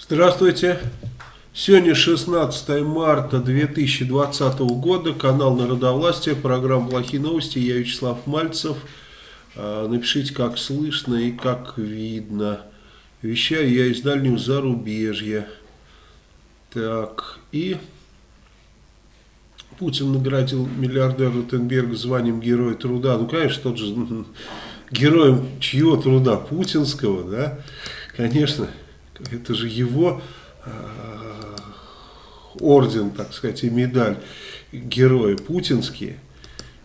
Здравствуйте. Сегодня 16 марта 2020 года, канал Народовластия, программа «Плохие новости», я Вячеслав Мальцев. А, напишите, как слышно и как видно. Вещаю я из дальнего зарубежья. Так, и Путин наградил миллиардера Ротенберга званием Героя Труда. Ну, конечно, тот же героем чьего труда? Путинского, да? Конечно, это же его Э, орден, так сказать, и медаль героя путинские,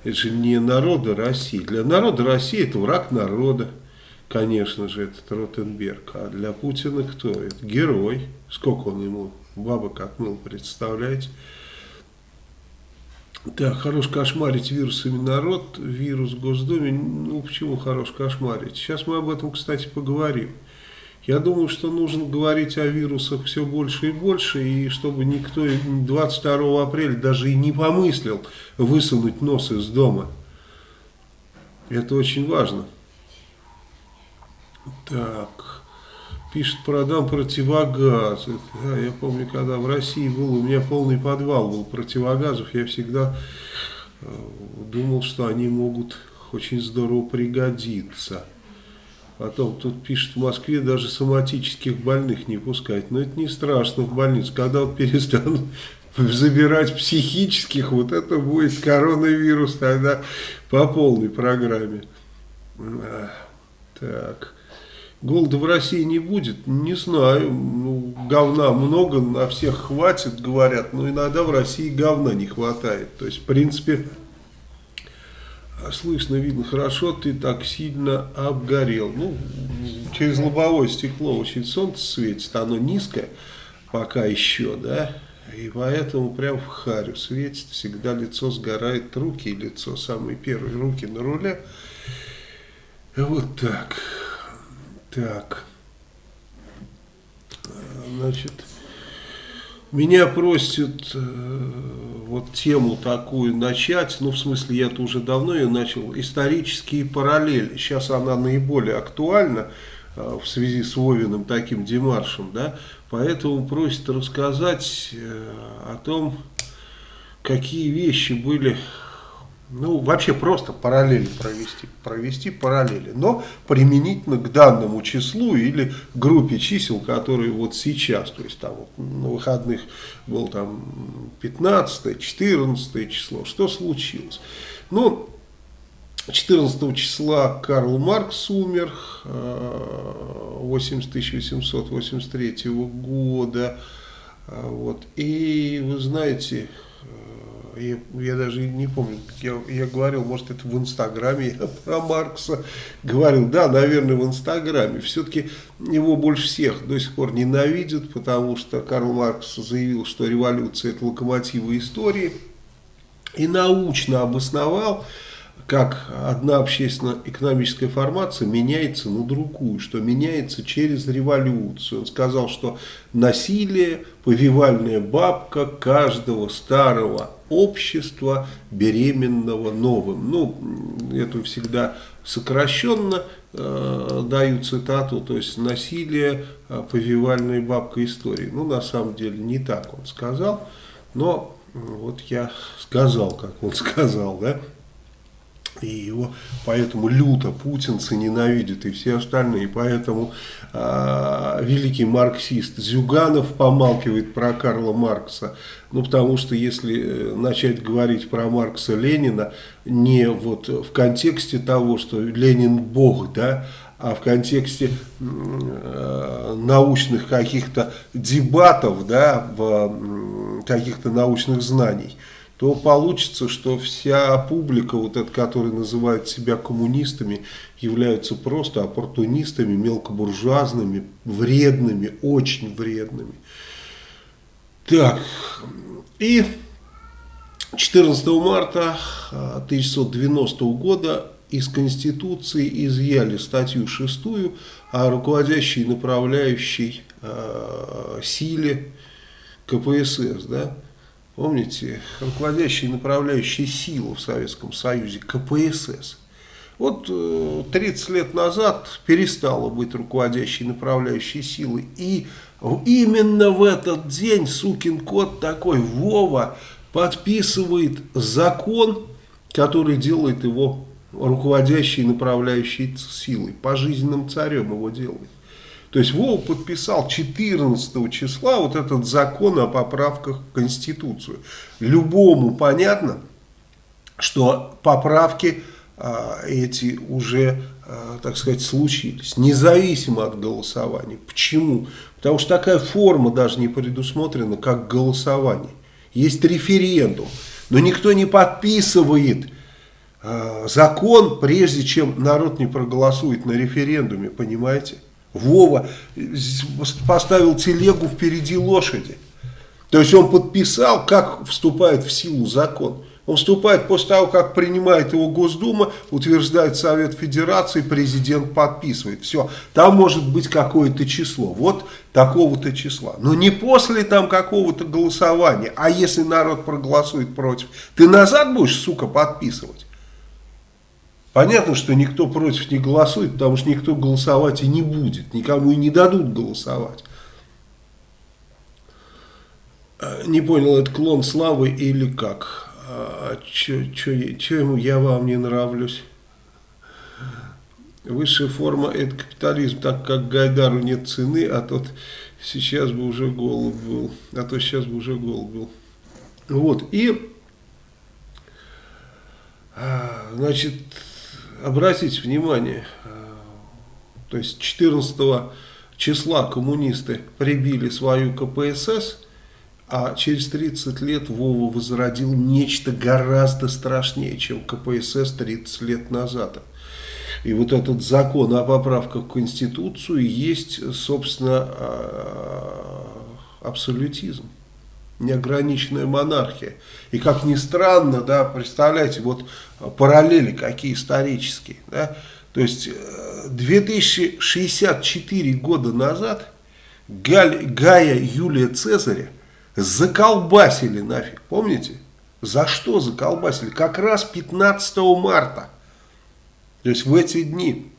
это же не народа России. Для народа России это враг народа, конечно же, этот Ротенберг. А для Путина кто? Это герой. Сколько он ему бабок отмыл, представляете? Да, хорош кошмарить вирусами народ, вирус в Госдуме. Ну, почему хорош кошмарить? Сейчас мы об этом, кстати, поговорим. Я думаю, что нужно говорить о вирусах все больше и больше, и чтобы никто 22 апреля даже и не помыслил высунуть нос из дома. Это очень важно. Так, пишет, продам противогаз. Да, я помню, когда в России был, у меня полный подвал был противогазов, я всегда э, думал, что они могут очень здорово пригодиться. Потом тут пишет, в Москве даже соматических больных не пускать. Но это не страшно в больницу. Когда вот перестанут забирать психических, вот это будет коронавирус тогда по полной программе. Так. Голода в России не будет? Не знаю. Ну, говна много, на всех хватит, говорят. Но иногда в России говна не хватает. То есть, в принципе, а слышно, видно хорошо, ты так сильно обгорел. Ну, через лобовое стекло очень солнце светит, оно низкое пока еще, да, и поэтому прям в харю светит, всегда лицо сгорает, руки и лицо, самые первые руки на руле. Вот так, так, значит... Меня просят э, вот тему такую начать, ну в смысле я-то уже давно ее начал, исторические параллели. Сейчас она наиболее актуальна э, в связи с Вовиным таким демаршем, да, поэтому просят рассказать э, о том, какие вещи были ну, вообще просто параллели провести, провести параллели, но применительно к данному числу или группе чисел, которые вот сейчас, то есть там вот на выходных был там 15 14 число, что случилось? Ну, 14 числа Карл Маркс умер, 80 1883 года, вот, и вы знаете, я, я даже не помню, я, я говорил, может это в Инстаграме я про Маркса говорил, да, наверное в Инстаграме, все-таки его больше всех до сих пор ненавидят, потому что Карл Маркс заявил, что революция это локомотивы истории, и научно обосновал, как одна общественно-экономическая формация меняется на другую, что меняется через революцию. Он сказал, что насилие, повивальная бабка каждого старого общества, беременного новым. Ну, это всегда сокращенно э, даю цитату, то есть насилие, э, повивальная бабка истории. Ну, на самом деле, не так он сказал, но вот я сказал, как он сказал, да. И его поэтому люто путинцы ненавидят и все остальные. Поэтому э, великий марксист Зюганов помалкивает про Карла Маркса. Ну, потому что если э, начать говорить про Маркса Ленина не вот в контексте того, что Ленин бог, да, а в контексте э, научных каких-то дебатов, да, в каких-то научных знаний – то получится, что вся публика, вот эта, которая называет себя коммунистами, являются просто оппортунистами, мелкобуржуазными, вредными, очень вредными. Так, и 14 марта 1990 года из Конституции изъяли статью 6 о руководящей направляющей э, силе КПСС, да, Помните, руководящие и направляющие силы в Советском Союзе, КПСС. Вот 30 э, лет назад перестала быть руководящей и направляющей силой, и Именно в этот день сукин кот такой, Вова, подписывает закон, который делает его руководящей и направляющей силой. Пожизненным царем его делает. То есть Вова подписал 14 числа вот этот закон о поправках в Конституцию. Любому понятно, что поправки а, эти уже, а, так сказать, случились, независимо от голосования. Почему? Потому что такая форма даже не предусмотрена, как голосование. Есть референдум, но никто не подписывает э, закон, прежде чем народ не проголосует на референдуме, понимаете? Вова поставил телегу впереди лошади. То есть он подписал, как вступает в силу закон. Он вступает после того, как принимает его Госдума, утверждает Совет Федерации, президент подписывает. Все, там может быть какое-то число. Вот такого-то числа. Но не после там какого-то голосования. А если народ проголосует против, ты назад будешь, сука, подписывать? Понятно, что никто против не голосует, потому что никто голосовать и не будет. Никому и не дадут голосовать. Э, не понял, это клон славы или как? а что ему я вам не нравлюсь? Высшая форма это капитализм, так как Гайдару нет цены, а тот сейчас бы уже голубь был, а то сейчас бы уже голубь был. Вот, и, а, значит, обратите внимание, а, то есть 14 числа коммунисты прибили свою КПСС, а через 30 лет Вова возродил нечто гораздо страшнее, чем КПСС 30 лет назад. И вот этот закон о поправках в Конституцию есть, собственно, а, абсолютизм, неограниченная монархия. И как ни странно, да, представляете, вот параллели какие исторические, да, то есть 2064 э, года назад Галь, Гая Юлия Цезаря Заколбасили нафиг, помните? За что заколбасили? Как раз 15 марта. То есть в эти дни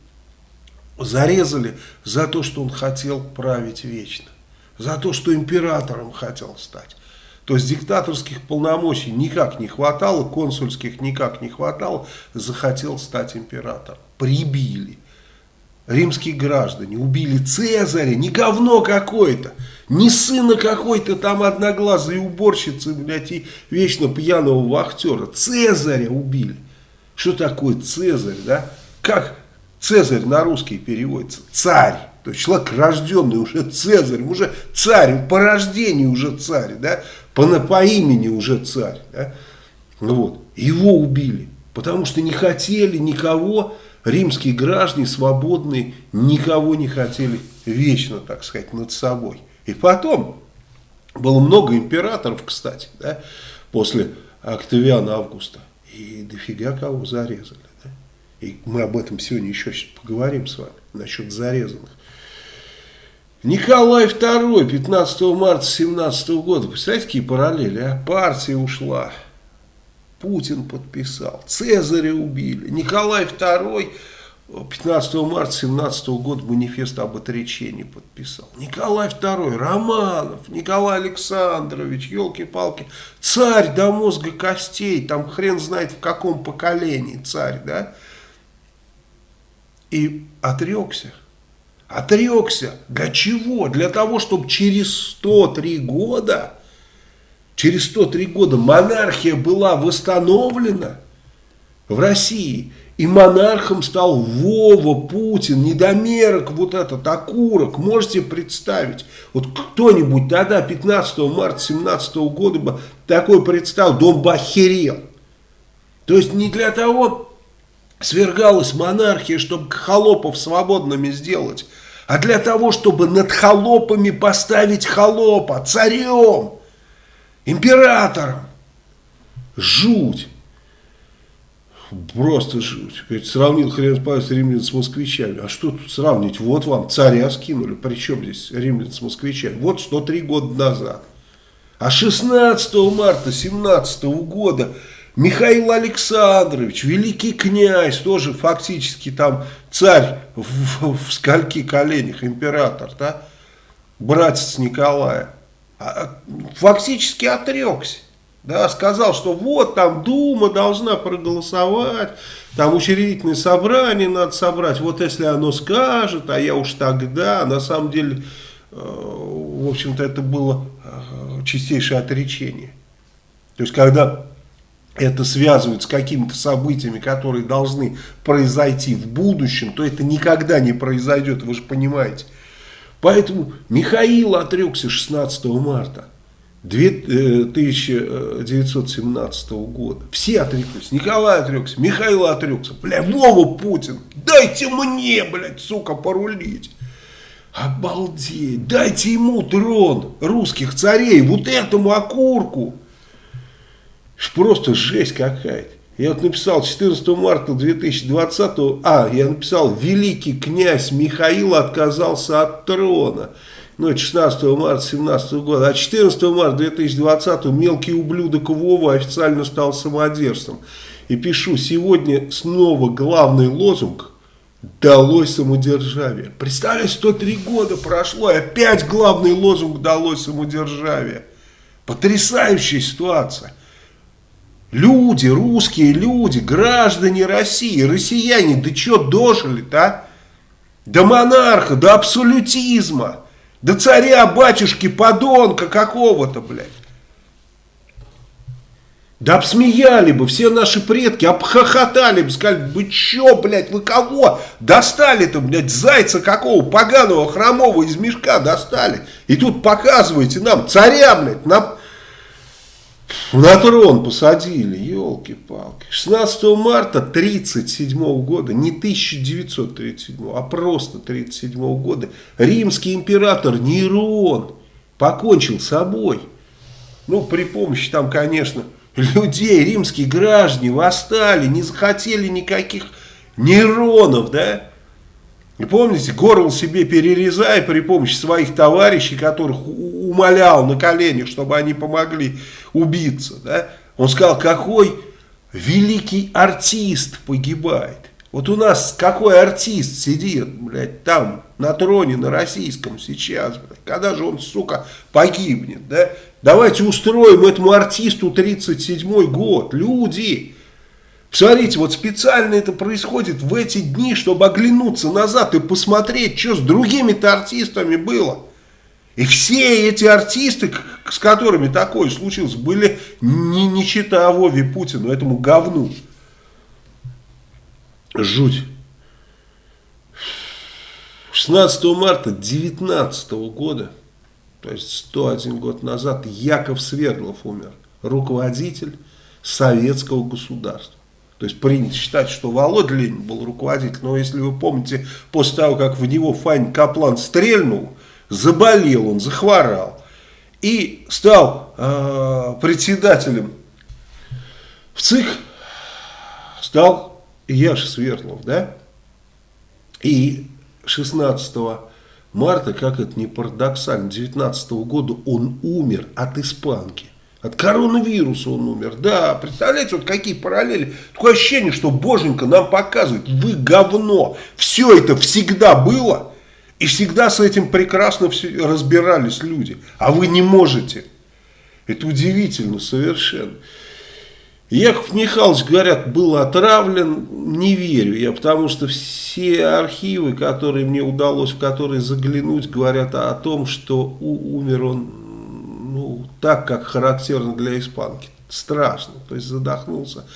зарезали за то, что он хотел править вечно. За то, что императором хотел стать. То есть диктаторских полномочий никак не хватало, консульских никак не хватало, захотел стать императором. Прибили римские граждане убили Цезаря, не говно какое-то, не сына какой-то там одноглазой уборщицы, блядь, и вечно пьяного вахтера. Цезаря убили. Что такое Цезарь, да? Как Цезарь на русский переводится? Царь. То есть человек рожденный уже Цезарь, уже царь, по рождению уже царь, да? По, по имени уже царь, да? Вот. Его убили, потому что не хотели никого римские граждане свободные никого не хотели вечно, так сказать, над собой. И потом, было много императоров, кстати, да, после Октавиана Августа. И дофига кого зарезали. Да? И мы об этом сегодня еще поговорим с вами, насчет зарезанных. Николай II, 15 марта 17 года. Представляете, какие параллели, а? Партия ушла. Путин подписал, Цезаря убили, Николай II 15 марта 17 года манифест об отречении подписал. Николай II, Романов, Николай Александрович, елки-палки, царь до мозга костей, там хрен знает в каком поколении царь, да? И отрекся. Отрекся. Для чего? Для того, чтобы через 103 года через 103 года монархия была восстановлена в России, и монархом стал Вова, Путин, недомерок вот этот, окурок. Можете представить? Вот кто-нибудь тогда, 15 марта 17 года бы такой представил, дом бы охерел. То есть не для того свергалась монархия, чтобы холопов свободными сделать, а для того, чтобы над холопами поставить холопа, царем императором. Жуть. Просто жуть. Сравнил хрен с римлян с москвичами. А что тут сравнить? Вот вам царя скинули. Причем здесь римлян с москвичами? Вот 103 года назад. А 16 марта 17 года Михаил Александрович, великий князь, тоже фактически там царь в, в, в скольки коленях, император, да, братец Николая, а, фактически отрекся. Да, сказал, что вот там Дума должна проголосовать, там учредительное собрание надо собрать, вот если оно скажет, а я уж тогда, на самом деле, э, в общем-то, это было э, чистейшее отречение. То есть, когда это связывают с какими-то событиями, которые должны произойти в будущем, то это никогда не произойдет, вы же понимаете. Поэтому Михаил отрекся 16 марта. 1917 э, года. Все отреклись. Николай отрекся, Михаил отрекся. Бля, Вова Путин, дайте мне, блядь, сука, порулить. Обалдеть, дайте ему трон русских царей, вот этому окурку. Просто жесть какая-то. Я вот написал 14 марта 2020, а, я написал, великий князь Михаил отказался от трона ну, это 16 марта 17 года, а 14 марта 2020 мелкий ублюдок Вова официально стал самодержцем. И пишу, сегодня снова главный лозунг «Далось самодержавие». Представляете, 103 года прошло, и опять главный лозунг «Далось самодержавие». Потрясающая ситуация. Люди, русские люди, граждане России, россияне, да что дожили-то, а? До монарха, до абсолютизма. Да царя, батюшки, подонка какого-то, блядь. Да обсмеяли бы, все наши предки обхохотали бы, сказали, вы чё, блядь, вы кого достали-то, блядь, зайца какого, поганого, хромого из мешка достали. И тут показываете нам, царя, блядь, нам на трон посадили, елки-палки. 16 марта 1937 года, не 1937, а просто 1937 года, римский император Нерон покончил с собой. Ну, при помощи там, конечно, людей, римские граждане восстали, не захотели никаких Неронов, да? И помните, горло себе перерезая при помощи своих товарищей, которых умолял на коленях, чтобы они помогли убиться. Да? Он сказал, какой великий артист погибает. Вот у нас какой артист сидит, блядь, там, на троне, на российском сейчас, блядь. Когда же он, сука, погибнет, да? Давайте устроим этому артисту 37 год. Люди, Смотрите, вот специально это происходит в эти дни, чтобы оглянуться назад и посмотреть, что с другими-то артистами было. И все эти артисты, с которыми такое случилось, были не, не чита Вове Путину, этому говну. Жуть. 16 марта 19 года, то есть 101 год назад, Яков Свердлов умер, руководитель советского государства. То есть принято считать, что Володя Ленин был руководитель. Но если вы помните, после того, как в него Фань Каплан стрельнул, заболел он, захворал. И стал э, председателем в ЦИК, стал Яша Свердлов, да? И 16 марта, как это не парадоксально, 19 года он умер от испанки. От коронавируса он умер. Да, представляете, вот какие параллели. Такое ощущение, что Боженька нам показывает, вы говно. Все это всегда было, и всегда с этим прекрасно разбирались люди. А вы не можете. Это удивительно совершенно. Яков Михайлович, говорят, был отравлен, не верю я, потому что все архивы, которые мне удалось, в которые заглянуть, говорят о том, что умер он так, как характерно для испанки. Страшно, то есть задохнулся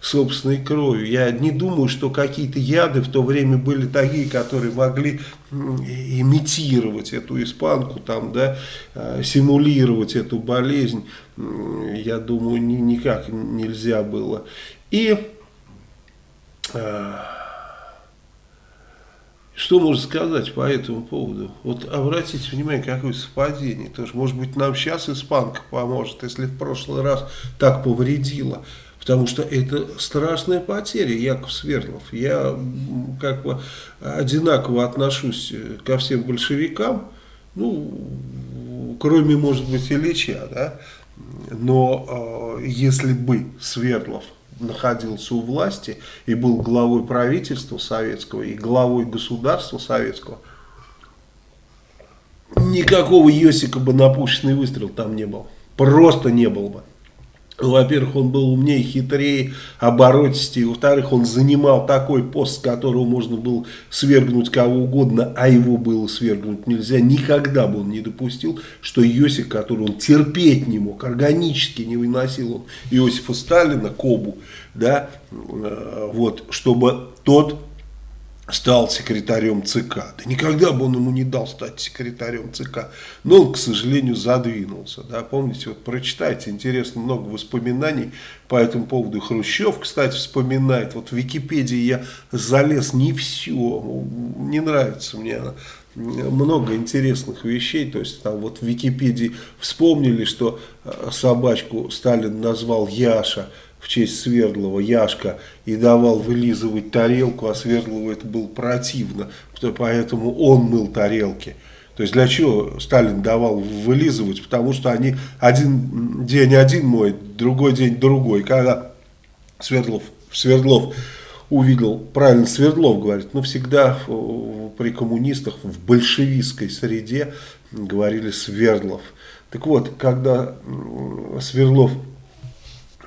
собственной кровью. Я не думаю, что какие-то яды в то время были такие, которые могли имитировать эту испанку, там, да, э, симулировать эту болезнь. Я думаю, никак нельзя было. И... Э, что можно сказать по этому поводу? Вот обратите внимание, какое совпадение. Тоже, может быть, нам сейчас испанка поможет, если в прошлый раз так повредила. Потому что это страшная потеря, Яков Свердлов. Я как бы одинаково отношусь ко всем большевикам, ну, кроме, может быть, Ильича, да. Но э, если бы Свердлов находился у власти и был главой правительства советского и главой государства советского, никакого Йосика бы на пушечный выстрел там не было. Просто не было бы. Во-первых, он был умнее, хитрее, оборотистее. Во-вторых, он занимал такой пост, с которого можно было свергнуть кого угодно, а его было свергнуть нельзя. Никогда бы он не допустил, что Иосиф, который он терпеть не мог, органически не выносил он Иосифа Сталина, Кобу, да, э, вот, чтобы тот стал секретарем ЦК. Да никогда бы он ему не дал стать секретарем ЦК. Но он, к сожалению, задвинулся. Да, помните, вот прочитайте, интересно, много воспоминаний по этому поводу. Хрущев, кстати, вспоминает. Вот в Википедии я залез не все. Не нравится мне она много интересных вещей, то есть там вот в Википедии вспомнили, что э, собачку Сталин назвал Яша, в честь Свердлова Яшка и давал вылизывать тарелку, а Свердлову это было противно, поэтому он мыл тарелки. То есть для чего Сталин давал вылизывать? Потому что они один день один моет, другой день другой. Когда Свердлов, Свердлов увидел, правильно Свердлов говорит, но всегда при коммунистах в большевистской среде говорили Свердлов. Так вот, когда Свердлов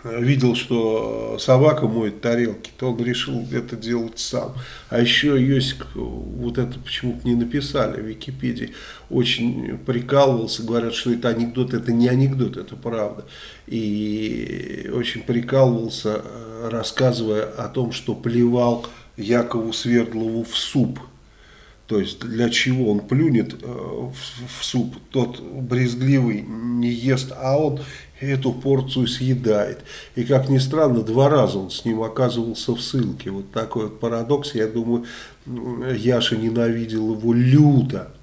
видел, что собака моет тарелки, то он решил это делать сам. А еще Йосик, вот это почему-то не написали в Википедии, очень прикалывался, говорят, что это анекдот, это не анекдот, это правда. И очень прикалывался, рассказывая о том, что плевал Якову Свердлову в суп. То есть для чего он плюнет э, в суп, тот брезгливый не ест, а он эту порцию съедает. И как ни странно, два раза он с ним оказывался в ссылке. Вот такой вот парадокс. Я думаю, Яша ненавидел его люто.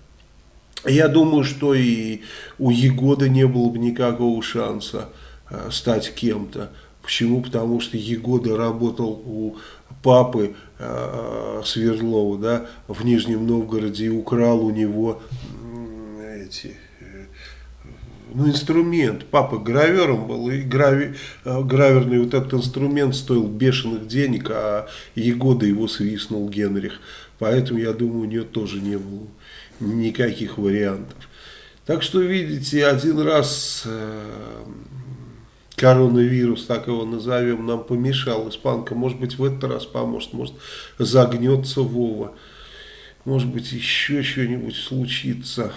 Я думаю, что и у Егода не было бы никакого шанса э, стать кем-то. Почему? Потому что Егода работал у папы э, Свердлова да, в Нижнем Новгороде и украл у него эти ну, инструмент. Папа гравером был, и грави, э, граверный вот этот инструмент стоил бешеных денег, а Егода его свистнул Генрих. Поэтому, я думаю, у нее тоже не было никаких вариантов. Так что, видите, один раз э, коронавирус, так его назовем, нам помешал. Испанка, может быть, в этот раз поможет, может, загнется Вова. Может быть, еще что-нибудь случится.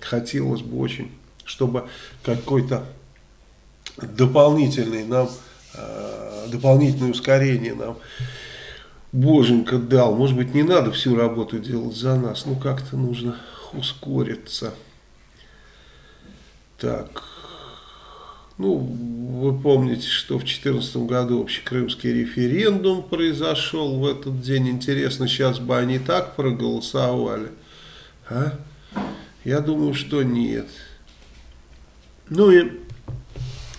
Хотелось бы очень чтобы какой-то дополнительный нам, э, дополнительное ускорение нам Боженька дал. Может быть, не надо всю работу делать за нас, ну как-то нужно ускориться. Так, ну, вы помните, что в 2014 году общекрымский референдум произошел в этот день. Интересно, сейчас бы они так проголосовали? А? Я думаю, что нет. Ну и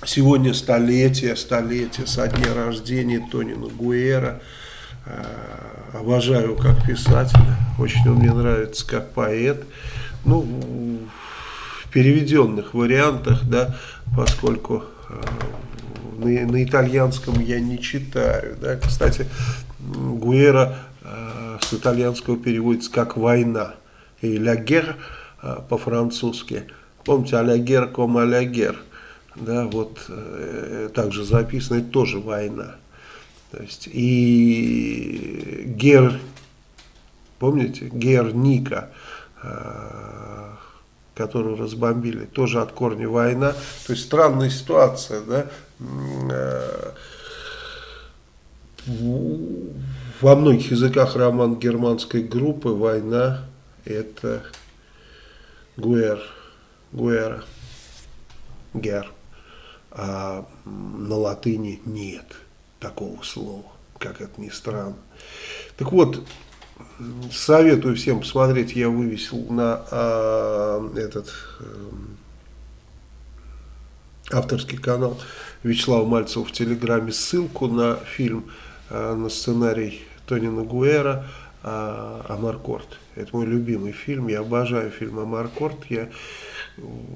сегодня столетие, столетие со дня рождения Тонина Гуэра. Э, обожаю как писателя, очень он мне нравится как поэт. Ну, переведенных вариантах, да, поскольку э, на, на итальянском я не читаю. Да. Кстати, Гуэра э, с итальянского переводится как «война». И «ля гер» по-французски – Помните, алягер ком алягер, да, вот э, также записано, это тоже война. То есть и Гер, помните, Герника, э, которую разбомбили, тоже от корня война. То есть странная ситуация, да. Э, во многих языках роман германской группы «Война» это Гуэр. Гуэра, гер, а на латыни нет такого слова, как это ни странно. Так вот, советую всем посмотреть, я вывесил на а, этот а, авторский канал Вячеслава Мальцева в Телеграме ссылку на фильм, а, на сценарий Тонина Гуэра а, «Амаркорд». Это мой любимый фильм, я обожаю фильм «Амаркорд». Я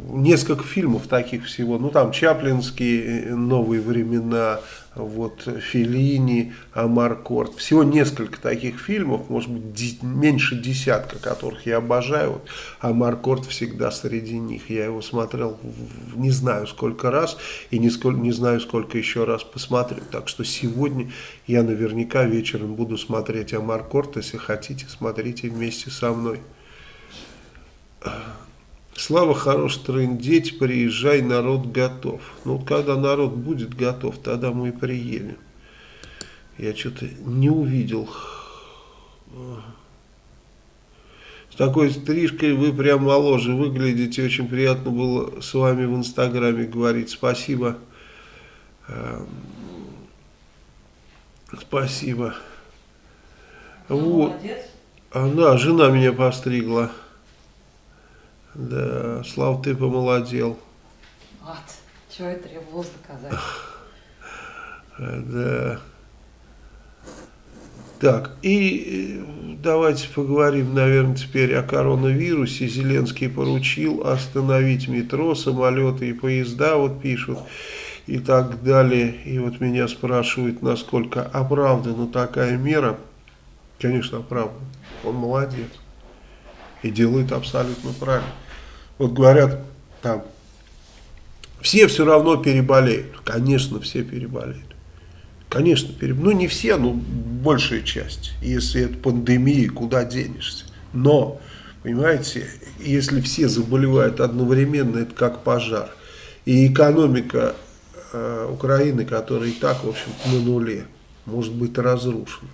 несколько фильмов таких всего, ну там Чаплинские, новые времена, вот Феллини, Амаркорд, всего несколько таких фильмов, может быть меньше десятка, которых я обожаю, вот Амаркорд всегда среди них, я его смотрел не знаю сколько раз и не, сколь, не знаю сколько еще раз посмотрю, так что сегодня я наверняка вечером буду смотреть Амаркорд, если хотите, смотрите вместе со мной. Слава хорош трындеть, приезжай, народ готов. Ну вот когда народ будет готов, тогда мы и приедем. Я что-то не увидел. С такой стрижкой вы прям моложе выглядите. Очень приятно было с вами в инстаграме говорить. Спасибо. Эм, спасибо. Ну, вот. Молодец. Она, жена меня постригла. Да, Слав, ты помолодел. Вот, чего и требовалось доказать. Да. Так, и давайте поговорим, наверное, теперь о коронавирусе. Зеленский поручил остановить метро, самолеты и поезда, вот пишут, и так далее. И вот меня спрашивают, насколько оправдана такая мера. Конечно, оправдана. Он молодец. И делает абсолютно правильно вот говорят, там, все все равно переболеют. Конечно, все переболеют. Конечно, переболеют. Ну, не все, но большая часть. Если это пандемия, куда денешься. Но, понимаете, если все заболевают одновременно, это как пожар. И экономика э, Украины, которая и так, в общем на нуле, может быть разрушена.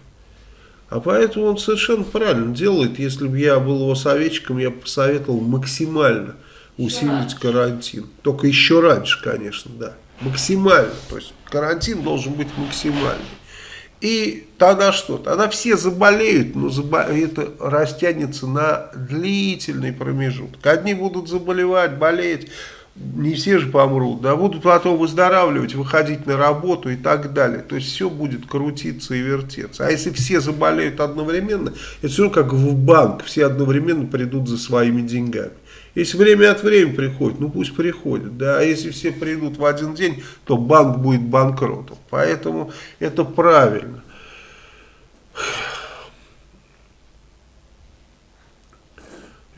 А поэтому он совершенно правильно делает. Если бы я был его советчиком, я бы посоветовал максимально усилить карантин. Только еще раньше, конечно, да. Максимально. То есть карантин должен быть максимальный. И тогда что? Тогда все заболеют, но это растянется на длительный промежуток. Одни будут заболевать, болеть, не все же помрут, да, будут потом выздоравливать, выходить на работу и так далее. То есть все будет крутиться и вертеться. А если все заболеют одновременно, это все как в банк, все одновременно придут за своими деньгами. Если время от времени приходит, ну пусть приходят, да, а если все придут в один день, то банк будет банкротом. Поэтому это правильно.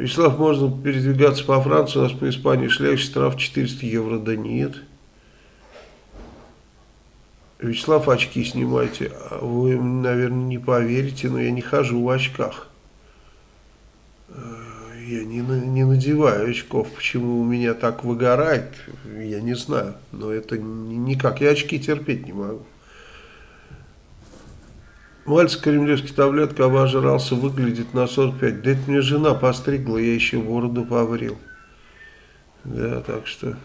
Вячеслав, можно передвигаться по Франции, у нас по Испании шляющий штраф 400 евро, да нет. Вячеслав, очки снимайте. Вы, наверное, не поверите, но я не хожу в очках. Э, я не, не надеваю очков. Почему у меня так выгорает, я не знаю. Но это никак. Я очки терпеть не могу. Мальчик кремлевский таблетка обожрался, выглядит на 45. Да это мне жена постригла, я еще бороду побрил. Да, так что...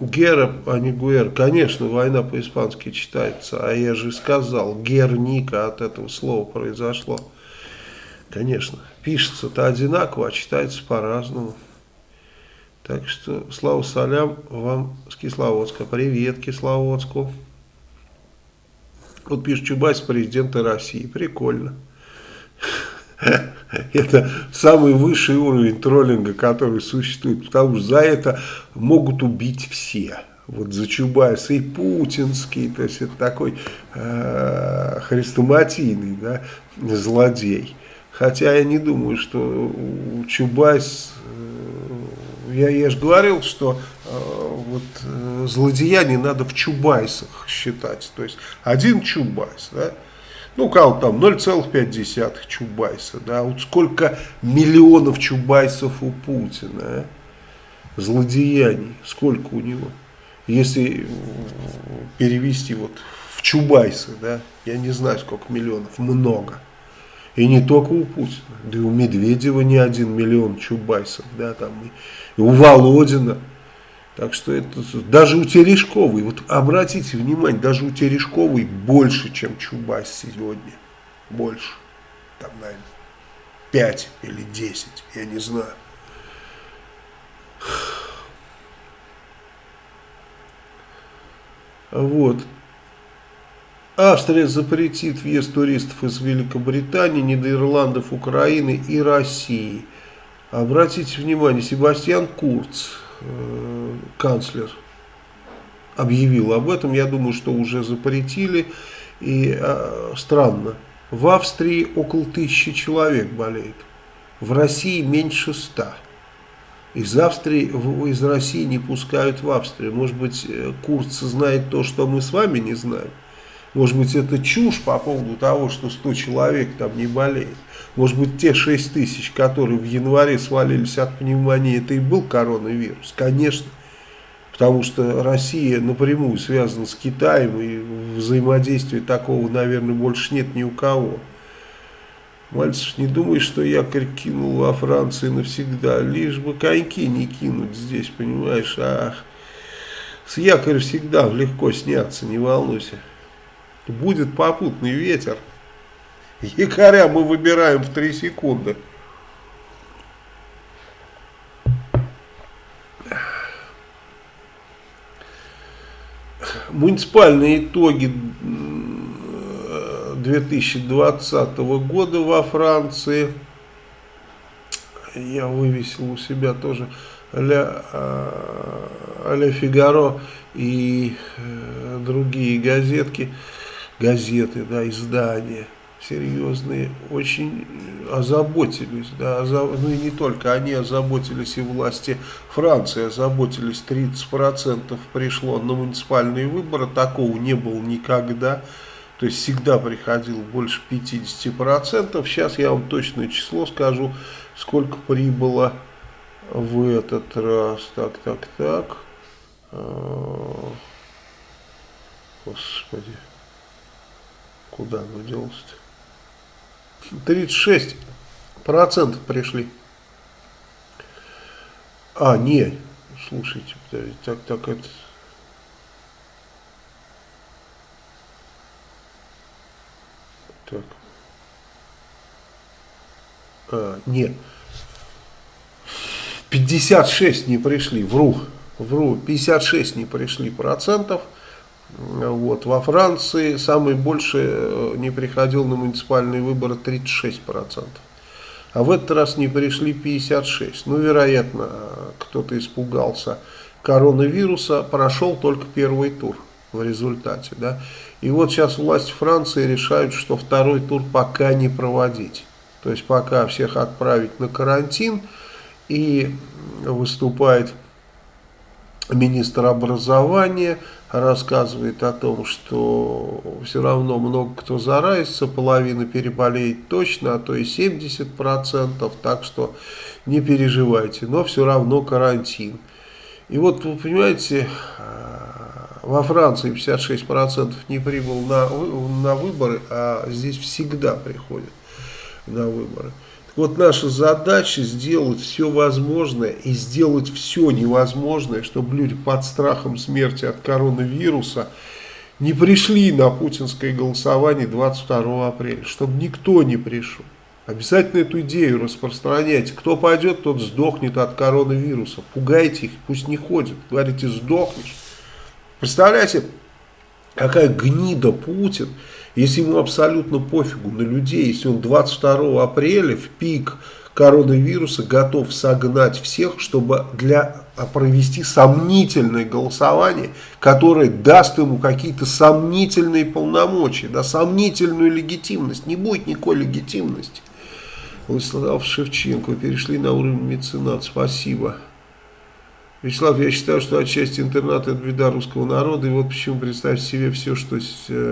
Гера, а не Гуэр. Конечно, война по-испански читается. А я же сказал, Герника от этого слова произошло. Конечно, пишется-то одинаково, а читается по-разному. Так что, слава салям вам с Кисловодска. Привет Кисловодску. Вот пишет Чубайс, президента России. Прикольно. Это самый высший уровень троллинга, который существует. Потому что за это могут убить все. Вот за Чубайса и путинский. То есть это такой э, хрестоматийный да, злодей. Хотя я не думаю, что Чубайс... Э, я, я же говорил, что Э, вот, э, злодеяний надо в чубайсах считать. То есть один чубайс, да, ну, кого там 0,5 чубайса, да, вот сколько миллионов чубайсов у Путина, а? злодеяний, сколько у него. Если перевести вот в чубайсы, да, я не знаю, сколько миллионов, много. И не только у Путина, да и у Медведева не один миллион чубайсов, да, там, и у Володина, так что это даже у Терешковой, вот обратите внимание, даже у Терешковой больше, чем Чубайс сегодня. Больше. Там, наверное, 5 или 10, я не знаю. Вот. Австрия запретит въезд туристов из Великобритании, Нидерландов, Украины и России. Обратите внимание, Себастьян Курц, канцлер, объявил об этом. Я думаю, что уже запретили. И э, странно, в Австрии около тысячи человек болеет, в России меньше ста. Из Австрии, из России не пускают в Австрию. Может быть, э, Курц знает то, что мы с вами не знаем. Может быть, это чушь по поводу того, что 100 человек там не болеет. Может быть, те 6 тысяч, которые в январе свалились от пневмонии, это и был коронавирус. Конечно. Потому что Россия напрямую связана с Китаем, и взаимодействия такого, наверное, больше нет ни у кого. Мальцев, не думай, что якорь кинул во Франции навсегда, лишь бы коньки не кинуть здесь, понимаешь, а с якоря всегда легко сняться, не волнуйся. Будет попутный ветер. Якоря мы выбираем в 3 секунды. Муниципальные итоги 2020 года во Франции. Я вывесил у себя тоже Ля, а, Ля Фигаро и э, другие газетки газеты, да, издания серьезные, очень озаботились, да, озаб... ну и не только они озаботились, и власти Франции озаботились, 30% пришло на муниципальные выборы, такого не было никогда, то есть всегда приходило больше 50%, сейчас я вам точное число скажу, сколько прибыло в этот раз, так, так, так, а, господи, Куда оно делось-то? 36 процентов пришли. А, не, слушайте, так, так это... Так. А, нет. 56 не пришли, вру, вру, 56 не пришли процентов. Вот. Во Франции самый больше э, не приходил на муниципальные выборы 36%. А в этот раз не пришли 56%. Ну, вероятно, кто-то испугался коронавируса, прошел только первый тур в результате. Да? И вот сейчас власти Франции решают, что второй тур пока не проводить. То есть пока всех отправить на карантин и выступает министр образования, рассказывает о том, что все равно много кто заразится, половина переболеет точно, а то и 70%, так что не переживайте, но все равно карантин. И вот вы понимаете, во Франции 56% не прибыл на, на выборы, а здесь всегда приходят на выборы. Вот наша задача сделать все возможное и сделать все невозможное, чтобы люди под страхом смерти от коронавируса не пришли на путинское голосование 22 апреля, чтобы никто не пришел. Обязательно эту идею распространяйте. Кто пойдет, тот сдохнет от коронавируса. Пугайте их, пусть не ходят. Говорите, сдохнешь. Представляете, какая гнида Путин если ему абсолютно пофигу на людей, если он 22 апреля в пик коронавируса готов согнать всех, чтобы для а, провести сомнительное голосование, которое даст ему какие-то сомнительные полномочия, да, сомнительную легитимность. Не будет никакой легитимности. Владислав Шевченко, перешли на уровень меценат. Спасибо. Вячеслав, я считаю, что отчасти интернат это беда русского народа. И вот почему представьте себе все, что э,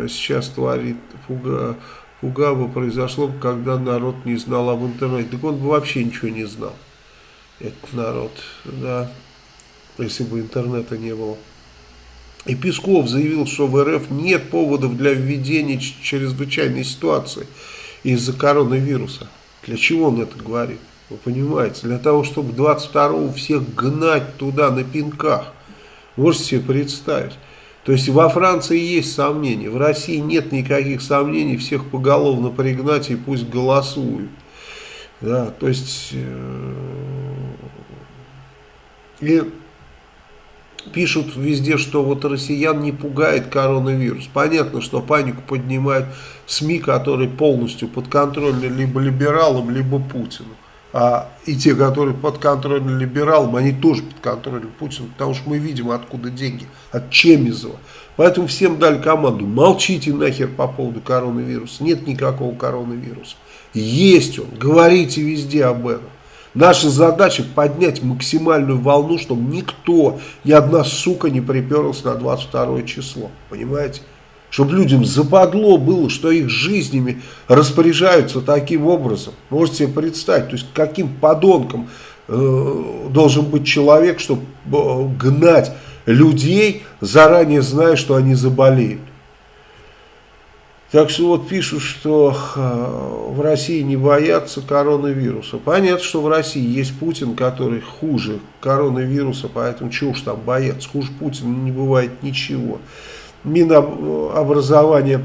сейчас творит Фуга, Фугаба, произошло, когда народ не знал об интернете. Так он бы вообще ничего не знал, этот народ, да, если бы интернета не было. И Песков заявил, что в РФ нет поводов для введения чрезвычайной ситуации из-за коронавируса. Для чего он это говорит? Вы понимаете, для того, чтобы 22-го всех гнать туда на пинках. Можете себе представить. То есть во Франции есть сомнения, в России нет никаких сомнений, всех поголовно пригнать и пусть голосуют. Да, то есть, э, и Пишут везде, что вот россиян не пугает коронавирус. Понятно, что панику поднимают СМИ, которые полностью подконтрольны либо либералам, либо Путину. А и те, которые подконтрольны либералам, они тоже подконтрольны Путину, потому что мы видим, откуда деньги, от Чемизова. Поэтому всем дали команду, молчите нахер по поводу коронавируса, нет никакого коронавируса. Есть он, говорите везде об этом. Наша задача поднять максимальную волну, чтобы никто, ни одна сука не приперлась на 22 число. Понимаете? Чтобы людям западло было, что их жизнями распоряжаются таким образом. Можете себе представить, то есть каким подонком э, должен быть человек, чтобы э, гнать людей, заранее зная, что они заболеют. Так что вот пишут, что в России не боятся коронавируса. Понятно, что в России есть Путин, который хуже коронавируса, поэтому чего уж там бояться. Хуже Путина не бывает ничего. Минобразование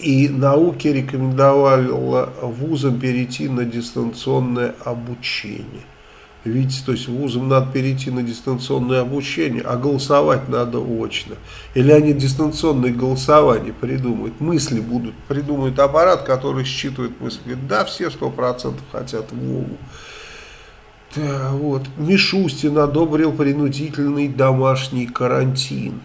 и науки рекомендовало вузам перейти на дистанционное обучение. Видите, то есть вузам надо перейти на дистанционное обучение, а голосовать надо очно. Или они дистанционное голосование придумают, мысли будут, придумают аппарат, который считывает мысли. Да, все сто процентов хотят Вову. Да, вот. Мишустин одобрил принудительный домашний карантин.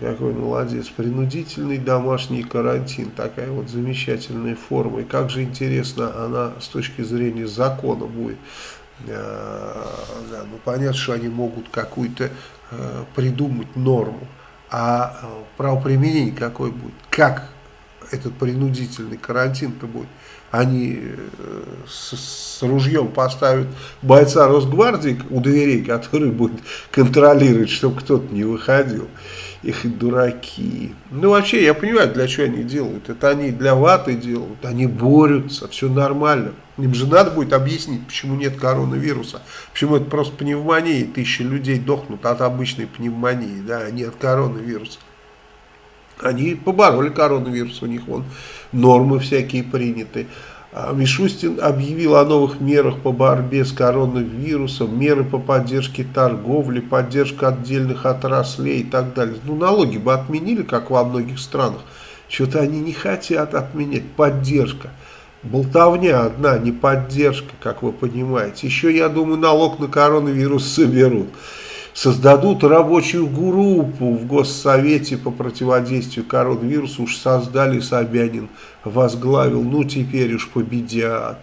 Какой молодец. Принудительный домашний карантин. Такая вот замечательная форма. И как же интересно она с точки зрения закона будет. Э, да, ну понятно, что они могут какую-то э, придумать норму, а э, правоприменение какое будет, как этот принудительный карантин-то будет. Они э, с, с ружьем поставят бойца Росгвардии у дверей, который будет контролировать, чтобы кто-то не выходил. Их дураки. Ну, вообще, я понимаю, для чего они делают. Это они для ваты делают, они борются, все нормально. Им же надо будет объяснить, почему нет коронавируса. Почему это просто пневмония, тысячи людей дохнут от обычной пневмонии, да, а не от коронавируса. Они побороли коронавирус, у них вон нормы всякие приняты. А Мишустин объявил о новых мерах по борьбе с коронавирусом, меры по поддержке торговли, поддержка отдельных отраслей и так далее. Ну, налоги бы отменили, как во многих странах. Что-то они не хотят отменять. Поддержка. Болтовня одна, не поддержка, как вы понимаете. Еще, я думаю, налог на коронавирус соберут создадут рабочую группу в Госсовете по противодействию коронавирусу, уж создали Собянин, возглавил, ну теперь уж победят.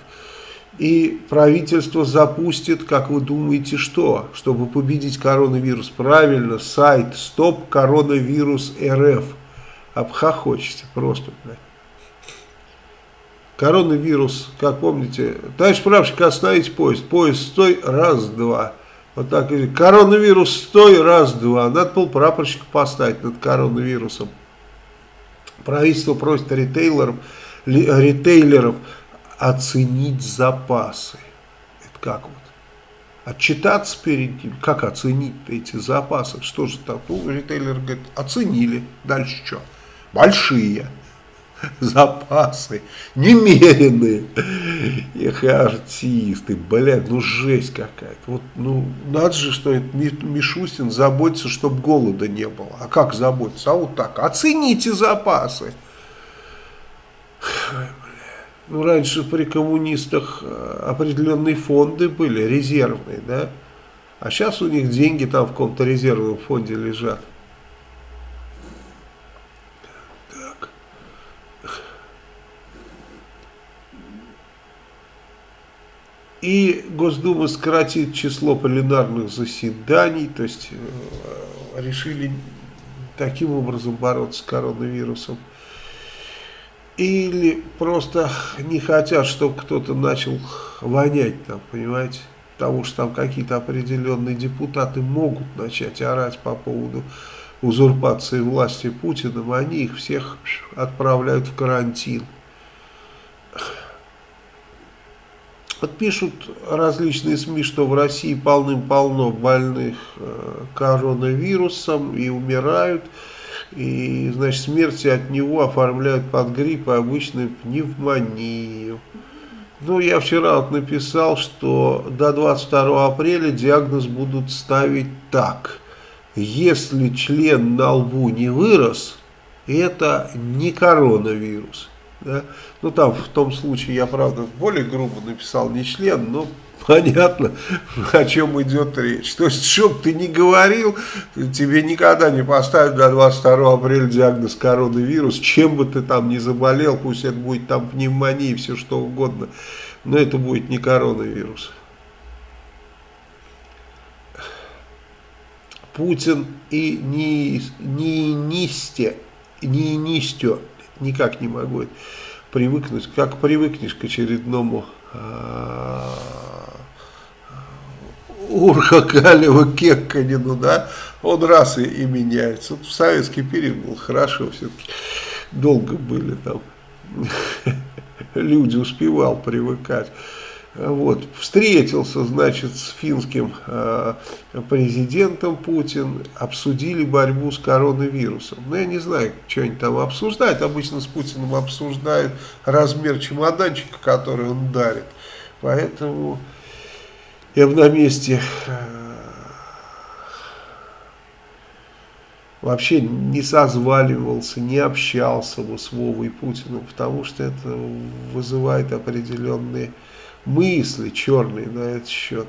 И правительство запустит, как вы думаете, что? Чтобы победить коронавирус. Правильно, сайт стоп коронавирус РФ. Обхохочете просто. Коронавирус, как помните, товарищ прапорщик, остановить поезд. Поезд стой, раз, два. Вот так, коронавирус стой, раз, два. Надо был прапорщик поставить над коронавирусом. Правительство просит ритейлеров, ритейлеров оценить запасы. Это как вот? Отчитаться перед ним, как оценить эти запасы? Что же там? Ну, ритейлер говорит, оценили. Дальше что? Большие. запасы немеренные. Эх, артисты, блядь, ну жесть какая-то. Вот, ну, надо же, что это Мишустин заботится, чтобы голода не было. А как заботиться? А вот так, оцените запасы. Ну, раньше при коммунистах э, определенные фонды были, резервные, да? А сейчас у них деньги там в каком-то резервном фонде лежат. И Госдума сократит число пленарных заседаний, то есть э, решили таким образом бороться с коронавирусом. Или просто не хотят, чтобы кто-то начал вонять там, понимаете? Потому что там какие-то определенные депутаты могут начать орать по поводу узурпации власти Путиным, они их всех отправляют в карантин. Вот пишут различные СМИ, что в России полным-полно больных э, коронавирусом и умирают. И, значит, смерти от него оформляют под грипп и обычную пневмонию. Ну, я вчера вот написал, что до 22 апреля диагноз будут ставить так. если член на лбу не вырос, это не коронавирус. Да? Ну там в том случае я, правда, более грубо написал не член, но понятно, о чем идет речь. То есть, что бы ты ни говорил, тебе никогда не поставят до 22 апреля диагноз коронавирус, чем бы ты там ни заболел, пусть это будет там пневмония, все что угодно, но это будет не коронавирус. Путин и не, не нисте, не нистё, никак не могу привыкнуть, как привыкнешь к очередному а, Урха Калева Кекканину, да, он раз и, и меняется. Вот в советский период был хорошо, все-таки долго были там, люди успевал привыкать. Вот, встретился, значит, с финским э, президентом Путин, обсудили борьбу с коронавирусом. Ну, я не знаю, что они там обсуждают. Обычно с Путиным обсуждают размер чемоданчика, который он дарит. Поэтому я бы на месте э, вообще не созваливался, не общался бы с Вовой Путиным, потому что это вызывает определенные мысли черные на этот счет.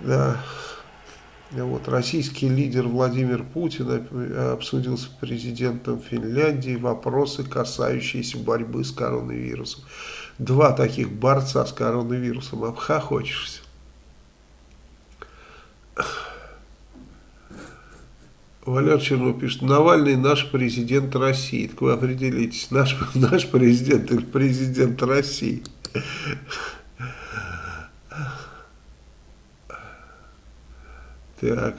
Да. Вот, российский лидер Владимир Путин обсудил с президентом Финляндии вопросы, касающиеся борьбы с коронавирусом. Два таких борца с коронавирусом, обхохочешься. Валер Чернов пишет, Навальный наш президент России. Так вы определитесь, наш, наш президент или президент России. Так.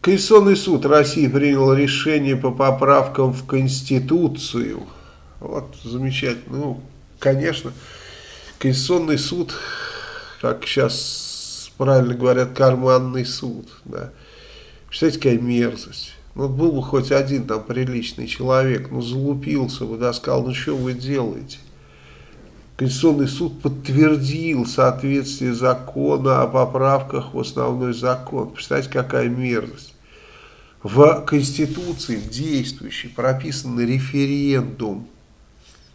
Конституционный суд России принял решение по поправкам в Конституцию. Вот, замечательно. Ну, конечно, Конституционный суд, как сейчас правильно говорят, карманный суд. Да. Представляете, какая мерзость. Ну, был бы хоть один там приличный человек, ну, залупился бы, да, сказал, ну, что вы делаете? Конституционный суд подтвердил соответствие закона о поправках в основной закон. Представляете, какая мерзость. В Конституции, действующей, прописан референдум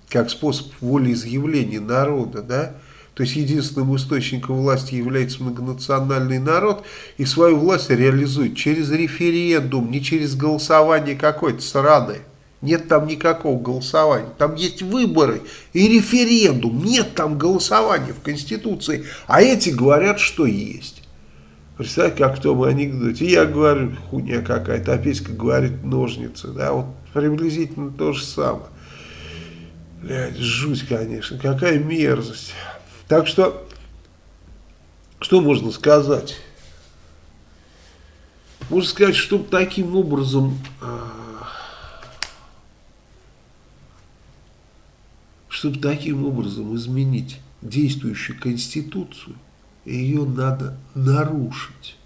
как способ волеизъявления народа, да, то есть единственным источником власти является многонациональный народ, и свою власть реализует через референдум, не через голосование какой-то страны. Нет там никакого голосования. Там есть выборы и референдум. Нет там голосования в Конституции. А эти говорят, что есть. Представьте, как в том анекдоте. Я говорю, хуйня какая-то, а Петька говорит ножницы. Да, вот приблизительно то же самое. Блядь, жуть, конечно. Какая мерзость. Так что, что можно сказать? Можно сказать, что таким образом, а, чтобы таким образом изменить действующую конституцию, ее надо нарушить.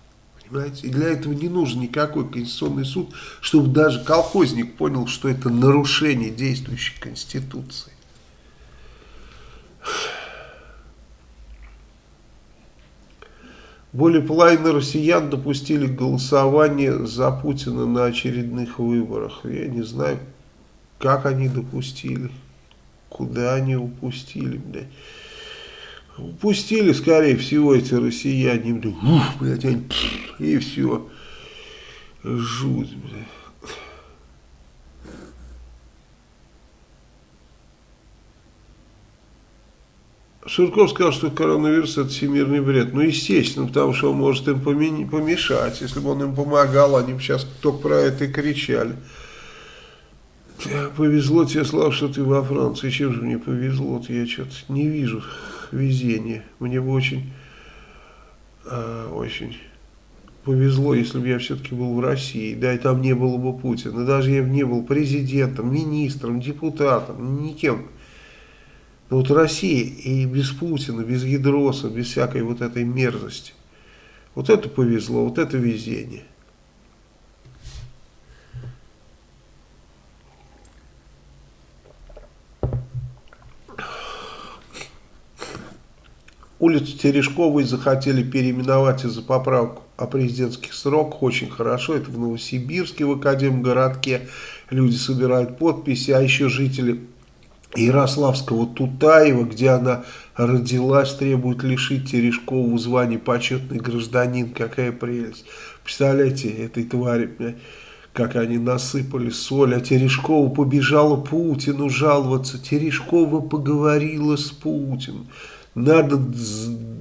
Понимаете? И для этого не нужен никакой конституционный суд, чтобы даже колхозник понял, что это нарушение действующей конституции. Более половины россиян допустили голосование за Путина на очередных выборах. Я не знаю, как они допустили, куда они упустили. Блядь. Упустили, скорее всего, эти россияне. Ух, блядь, они, и все. Жуть, блядь. Сурков сказал, что коронавирус это всемирный бред. Ну, естественно, потому что он может им помешать. Если бы он им помогал, они бы сейчас только про это и кричали. Повезло тебе, Слав, что ты во Франции. Чем же мне повезло? Вот я что-то не вижу везения. Мне бы очень, а, очень повезло, если бы я все-таки был в России. Да, и там не было бы Путина. Даже я бы не был президентом, министром, депутатом, никем. Но вот Россия и без Путина, без Ядроса, без всякой вот этой мерзости. Вот это повезло, вот это везение. Улицу Терешковой захотели переименовать из-за поправок о президентских сроках. Очень хорошо. Это в Новосибирске, в Академгородке. Люди собирают подписи, а еще жители Ярославского Тутаева, где она родилась, требует лишить Терешкову звания почетный гражданин. Какая прелесть. Представляете, этой твари, как они насыпали соль, а Терешкова побежала Путину жаловаться. Терешкова поговорила с Путиным. Надо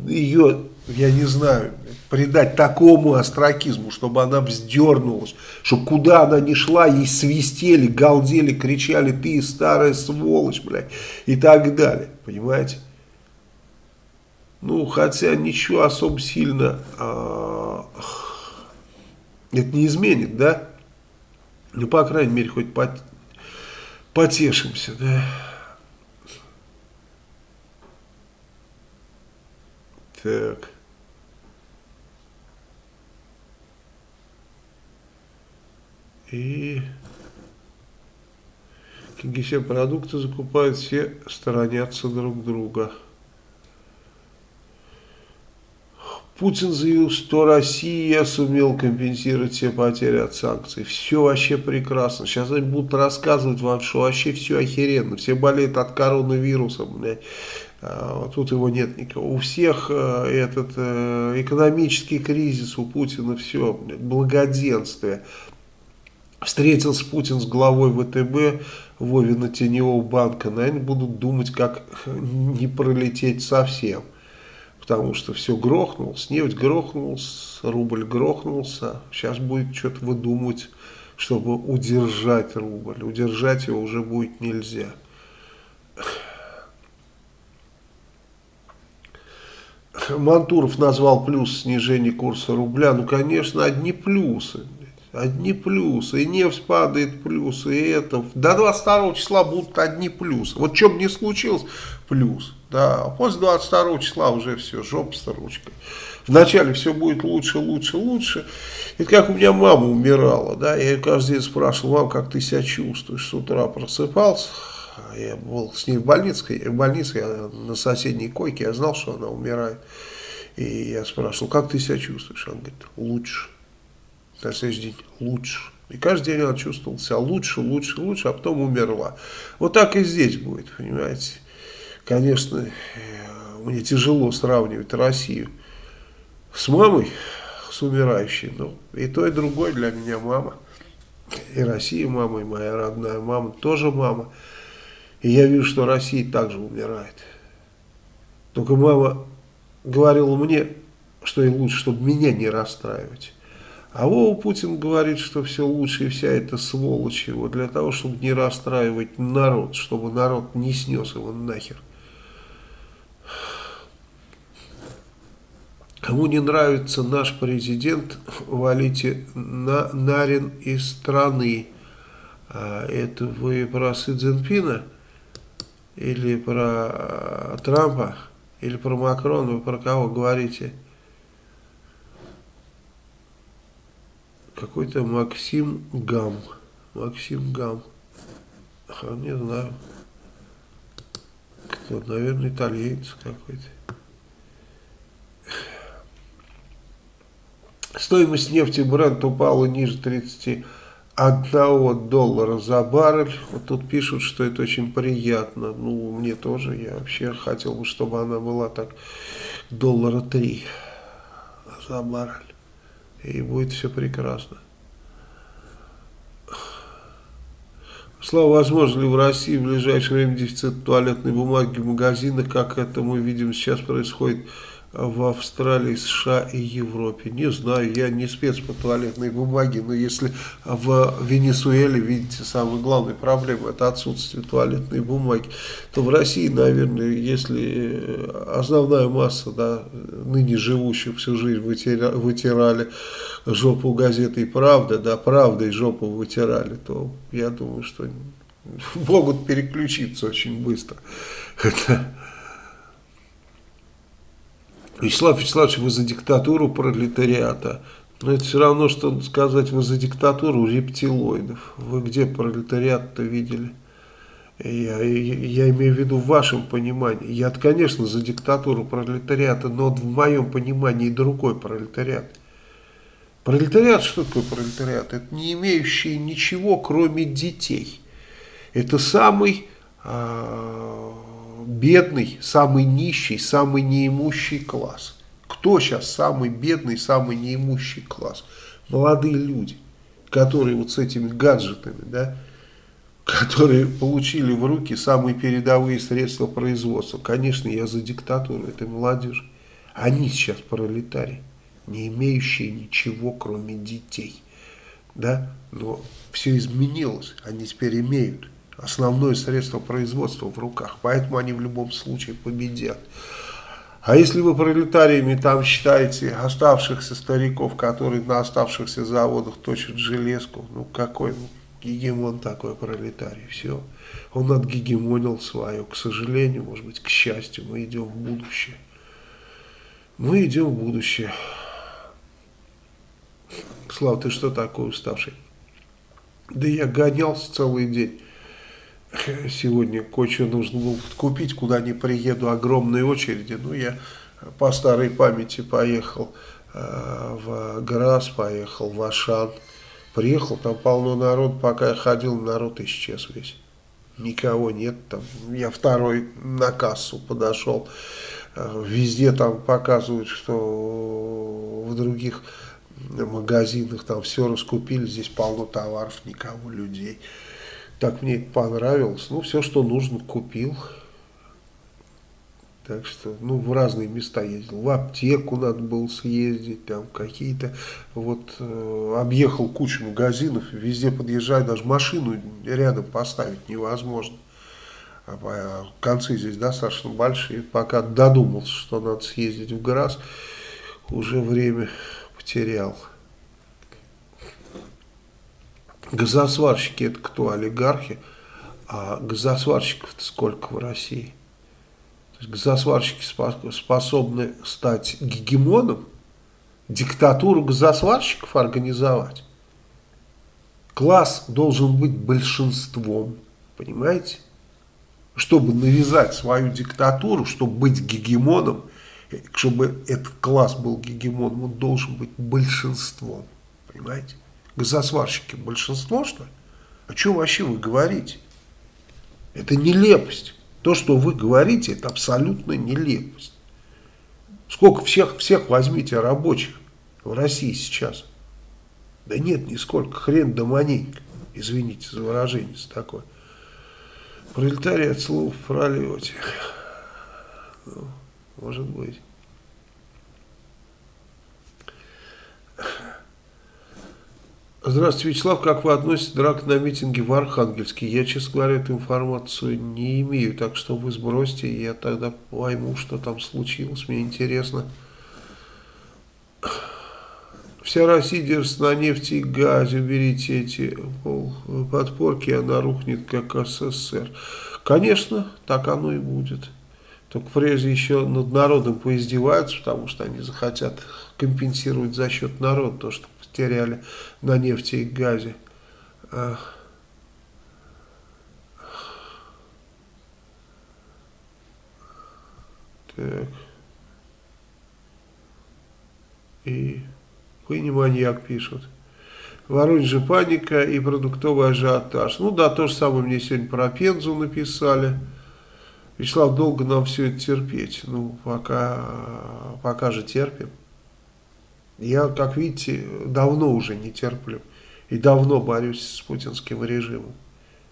ее, я не знаю, придать такому астракизму, чтобы она вздернулась, чтобы куда она ни шла, ей свистели, галдели, кричали, ты старая сволочь, блядь, и так далее, понимаете? Ну, хотя ничего особо сильно а, это не изменит, да? Ну, по крайней мере, хоть пот, потешимся, да? Так. И все продукты закупают, все сторонятся друг друга. Путин заявил, что Россия сумела компенсировать все потери от санкций. Все вообще прекрасно. Сейчас они будут рассказывать вам, что вообще все охеренно. Все болеют от коронавируса. Блядь. А, тут его нет никого. У всех э, этот э, экономический кризис, у Путина все, блядь, благоденствие. Встретился Путин с главой ВТБ, Вовина Теневого банка. Наверное, будут думать, как не пролететь совсем потому что все грохнулось, нефть грохнулась, рубль грохнулся, сейчас будет что-то выдумывать, чтобы удержать рубль, удержать его уже будет нельзя. Мантуров назвал плюс снижения курса рубля, ну конечно одни плюсы, одни плюсы, и нефть падает плюсы, и это, до 22 числа будут одни плюсы, вот что бы ни случилось, плюс. Да, после 22 числа уже все, жопа с ручкой. Вначале все будет лучше, лучше, лучше. Это как у меня мама умирала, да, я ее каждый день спрашивал, мам, как ты себя чувствуешь? С утра просыпался, я был с ней в больнице, в больнице я на соседней койке, я знал, что она умирает. И я спрашивал, как ты себя чувствуешь? Она говорит, лучше. На следующий день, лучше. И каждый день она чувствовала себя лучше, лучше, лучше, а потом умерла. Вот так и здесь будет, понимаете. Конечно, э, мне тяжело сравнивать Россию с мамой, с умирающей. Но и то, и другое для меня мама. И Россия мама, и моя родная мама тоже мама. И я вижу, что Россия также умирает. Только мама говорила мне, что ей лучше, чтобы меня не расстраивать. А Вова Путин говорит, что все лучше и вся эта сволочь его для того, чтобы не расстраивать народ, чтобы народ не снес его нахер. Кому не нравится наш президент, валите на Нарин из страны. А это вы про Си Цзиньпина? Или про а, Трампа? Или про Макрона? Вы про кого говорите? Какой-то Максим Гам. Максим Гам. А, не знаю. Кто? Наверное, итальянец какой-то. Стоимость нефти Брент упала ниже 31 доллара за баррель. Вот тут пишут, что это очень приятно. Ну, мне тоже. Я вообще хотел бы, чтобы она была так доллара 3 за баррель. И будет все прекрасно. Слава, возможно ли в России в ближайшее время дефицит туалетной бумаги в магазинах, как это мы видим сейчас происходит в Австралии, США и Европе. Не знаю, я не спец по туалетной бумаге, но если в Венесуэле, видите, самая главная проблема это отсутствие туалетной бумаги, то в России, наверное, если основная масса да, ныне живущих всю жизнь вытирали, вытирали жопу газетой «Правда», да, «Правда» и жопу вытирали, то я думаю, что могут переключиться очень быстро. Вячеслав Вячеславович, вы за диктатуру пролетариата. Но это все равно, что сказать, вы за диктатуру рептилоидов. Вы где пролетариат-то видели? Я, я имею в виду в вашем понимании. Я, конечно, за диктатуру пролетариата, но в моем понимании другой пролетариат. Пролетариат, что такое пролетариат? Это не имеющий ничего, кроме детей. Это самый э, бедный, самый нищий, самый неимущий класс. Кто сейчас самый бедный, самый неимущий класс? Молодые люди, которые вот с этими гаджетами, да, которые получили в руки самые передовые средства производства. Конечно, я за диктатуру этой молодежи. Они сейчас пролетарии не имеющие ничего, кроме детей. Да? Но все изменилось, они теперь имеют основное средство производства в руках, поэтому они в любом случае победят. А если вы пролетариями там считаете оставшихся стариков, которые на оставшихся заводах точат железку, ну какой ну, гегемон такой пролетарий, все. Он отгегемонил свое, к сожалению, может быть, к счастью, мы идем в будущее. Мы идем в будущее. Слава, ты что такой уставший? Да я гонялся целый день. Сегодня кое-что нужно было купить, куда не приеду, огромные очереди. Ну, я по старой памяти поехал э, в Грас, поехал в Ашан. Приехал, там полно народ, пока я ходил, народ исчез весь. Никого нет там. Я второй на кассу подошел. Э, везде там показывают, что в других магазинах, там все раскупили, здесь полно товаров, никого, людей. Так мне понравилось. Ну, все, что нужно, купил. Так что, ну, в разные места ездил. В аптеку надо было съездить, там какие-то, вот, э, объехал кучу магазинов, везде подъезжать, даже машину рядом поставить невозможно. А, а концы здесь достаточно большие. Пока додумался, что надо съездить в Грас, уже время потерял. Газосварщики это кто? Олигархи. А газосварщиков сколько в России? То есть газосварщики способны стать гегемоном, диктатуру газосварщиков организовать. Класс должен быть большинством, понимаете? Чтобы навязать свою диктатуру, чтобы быть гегемоном, чтобы этот класс был гегемоном, он должен быть большинством. Понимаете? Газосварщики большинство, что ли? О чем вообще вы говорите? Это нелепость. То, что вы говорите, это абсолютно нелепость. Сколько всех, всех возьмите рабочих в России сейчас? Да нет, нисколько. Хрен да маленько. Извините за выражение за такое. Пролетарий от слов пролете. Ну, может быть. Здравствуйте, Вячеслав. Как вы относитесь к драке на митинге в Архангельске? Я, честно говоря, эту информацию не имею, так что вы сбросьте, я тогда пойму, что там случилось. Мне интересно. Вся Россия держится на нефти и газе. Уберите эти подпорки, она рухнет, как СССР. Конечно, так оно и будет. Только прежде еще над народом поиздеваются, потому что они захотят компенсировать за счет народа то, что потеряли на нефти и газе. Так. И маньяк пишут. Воронеже паника и продуктовый ажиотаж. Ну да, то же самое мне сегодня про Пензу написали. Вячеслав, долго нам все это терпеть? Ну, пока, пока же терпим. Я, как видите, давно уже не терплю. И давно борюсь с путинским режимом.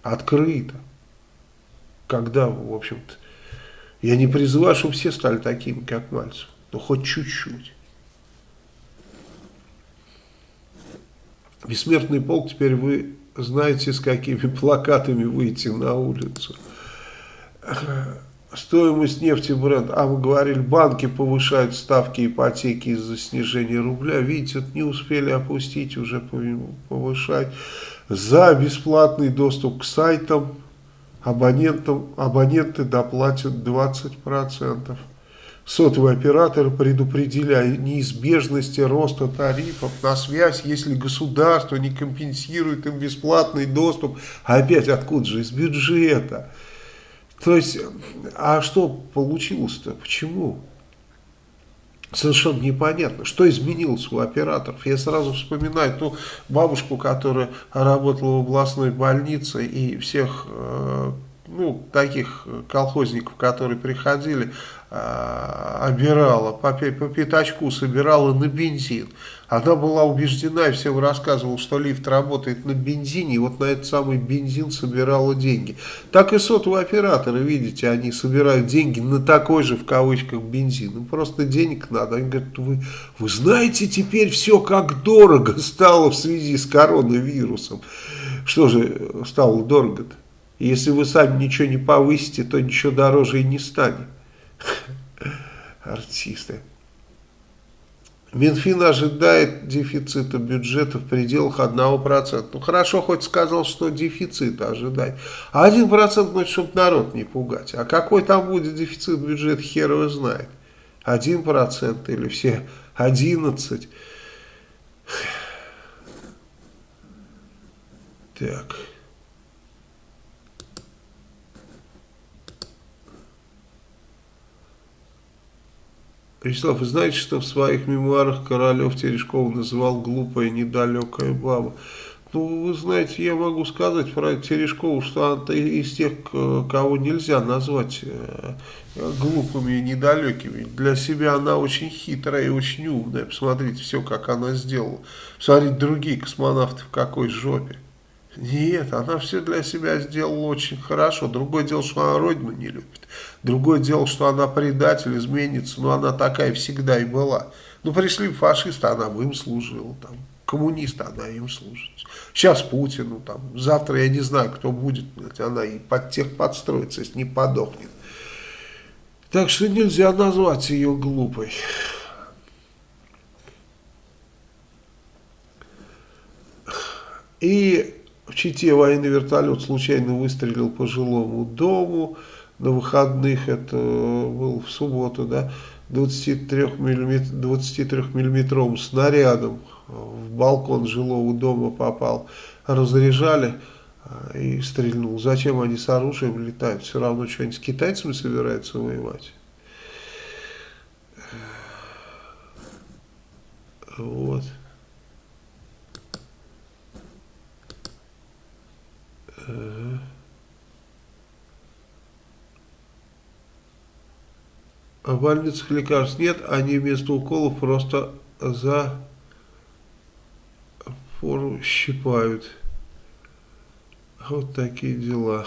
Открыто. Когда, в общем-то, я не призываю, чтобы все стали такими, как Мальцев. Но хоть чуть-чуть. Бессмертный полк, теперь вы знаете, с какими плакатами выйти на улицу стоимость нефти бренд, а мы говорили, банки повышают ставки ипотеки из-за снижения рубля, видите, вот не успели опустить, уже повышать. За бесплатный доступ к сайтам абонентам, абоненты доплатят 20%. сотовые операторы предупредили о неизбежности роста тарифов на связь, если государство не компенсирует им бесплатный доступ. А опять откуда же? Из бюджета. То есть, а что получилось-то? Почему? Совершенно непонятно, что изменилось у операторов. Я сразу вспоминаю ту бабушку, которая работала в областной больнице и всех э, ну, таких колхозников, которые приходили, э, обирала, по, по пятачку собирала на бензин. Она была убеждена и всем рассказывала, что лифт работает на бензине, и вот на этот самый бензин собирала деньги. Так и сотовые операторы, видите, они собирают деньги на такой же, в кавычках, бензин. Им просто денег надо. Они говорят, вы, вы знаете теперь все, как дорого стало в связи с коронавирусом. Что же стало дорого-то? Если вы сами ничего не повысите, то ничего дороже и не станет. Артисты. Минфин ожидает дефицита бюджета в пределах 1%. Ну хорошо, хоть сказал, что дефицит ожидает. А 1% значит, чтобы народ не пугать. А какой там будет дефицит бюджета, хер его знает. 1% или все 11%. Так. Вячеслав, вы знаете, что в своих мемуарах Королев Терешкова называл глупая недалекая баба? Ну, вы знаете, я могу сказать про Терешкову, что она из тех, кого нельзя назвать э, глупыми и недалекими. Для себя она очень хитрая и очень умная. Посмотрите все, как она сделала. Посмотрите другие космонавты в какой жопе. Нет, она все для себя сделала очень хорошо. Другое дело, что она родину не любит. Другое дело, что она предатель, изменится. Но она такая всегда и была. Ну, пришли фашисты, она бы им служила. Там, коммунисты, она им служит. Сейчас Путину, там, завтра я не знаю, кто будет. Она и под тех подстроится, если не подохнет. Так что нельзя назвать ее глупой. И в Чите военный вертолет случайно выстрелил по жилому дому. На выходных, это был в субботу, да, 23-миллиметровым снарядом в балкон жилого дома попал. Разряжали а, и стрельнул. Зачем они с оружием летают? Все равно что-нибудь с китайцами собираются воевать. Вот. А в больницах лекарств нет, они вместо уколов просто за пору щипают. Вот такие дела.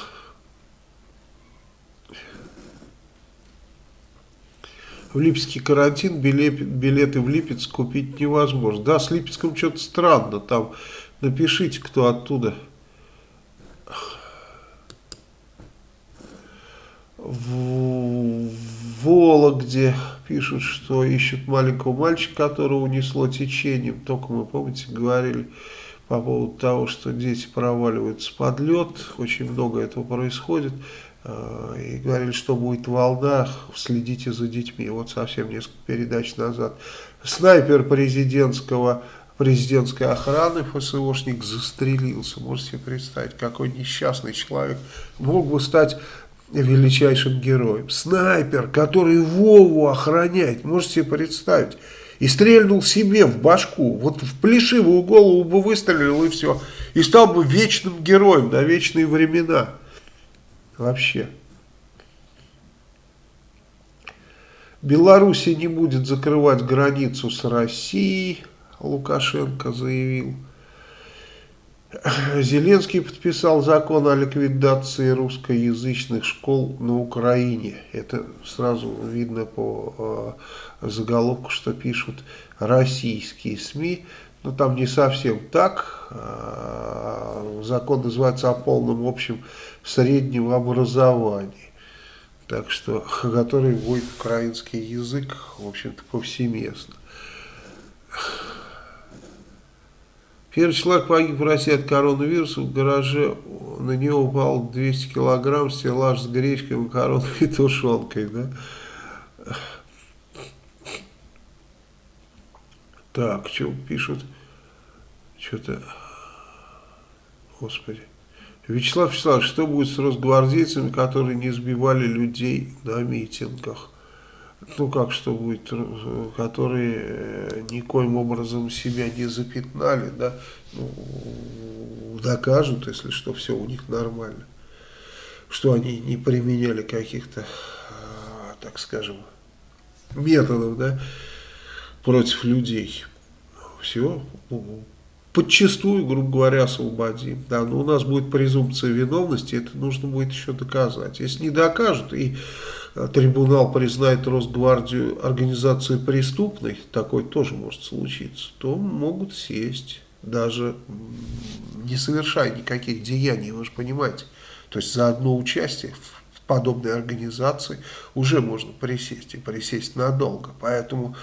В Липецкий карантин билет, билеты в Липецк купить невозможно. Да, с Липецком что-то странно. Там напишите, кто оттуда. В Вологде пишут, что ищут маленького мальчика, которого унесло течением. Только мы, помните, говорили по поводу того, что дети проваливаются под лед. Очень много этого происходит. А, и говорили, что будет в волнах, следите за детьми. Вот совсем несколько передач назад. Снайпер президентского президентской охраны ФСОшник застрелился. Можете себе представить, какой несчастный человек мог бы стать величайшим героем. Снайпер, который Вову охраняет, можете себе представить. И стрельнул себе в башку, вот в плешивую голову бы выстрелил и все. И стал бы вечным героем на вечные времена. Вообще. Белоруссия не будет закрывать границу с Россией, Лукашенко заявил. Зеленский подписал закон о ликвидации русскоязычных школ на Украине. Это сразу видно по э, заголовку, что пишут российские СМИ. Но там не совсем так. Э, закон называется о полном общем среднем образовании. Так что, который будет украинский язык, в общем-то, повсеместно. Первый человек погиб в России от коронавируса. В гараже на него упал 200 килограмм стеллаж с гречкой, макаронами и тушенкой. Да? Так, что пишут? Что-то... Господи. Вячеслав Вячеславович, что будет с росгвардейцами, которые не сбивали людей на митингах? Ну как что будет, которые э, никоим образом себя не запятнали, да, ну, докажут, если что, все у них нормально. Что они не применяли каких-то, а, так скажем, методов, да, против людей. Все, подчастую, грубо говоря, освободим. Да, но у нас будет презумпция виновности, это нужно будет еще доказать. Если не докажут и э, трибунал признает Росгвардию организацией преступной, такое тоже может случиться, то могут сесть, даже не совершая никаких деяний, вы же понимаете. То есть за одно участие в подобной организации уже можно присесть и присесть надолго. Поэтому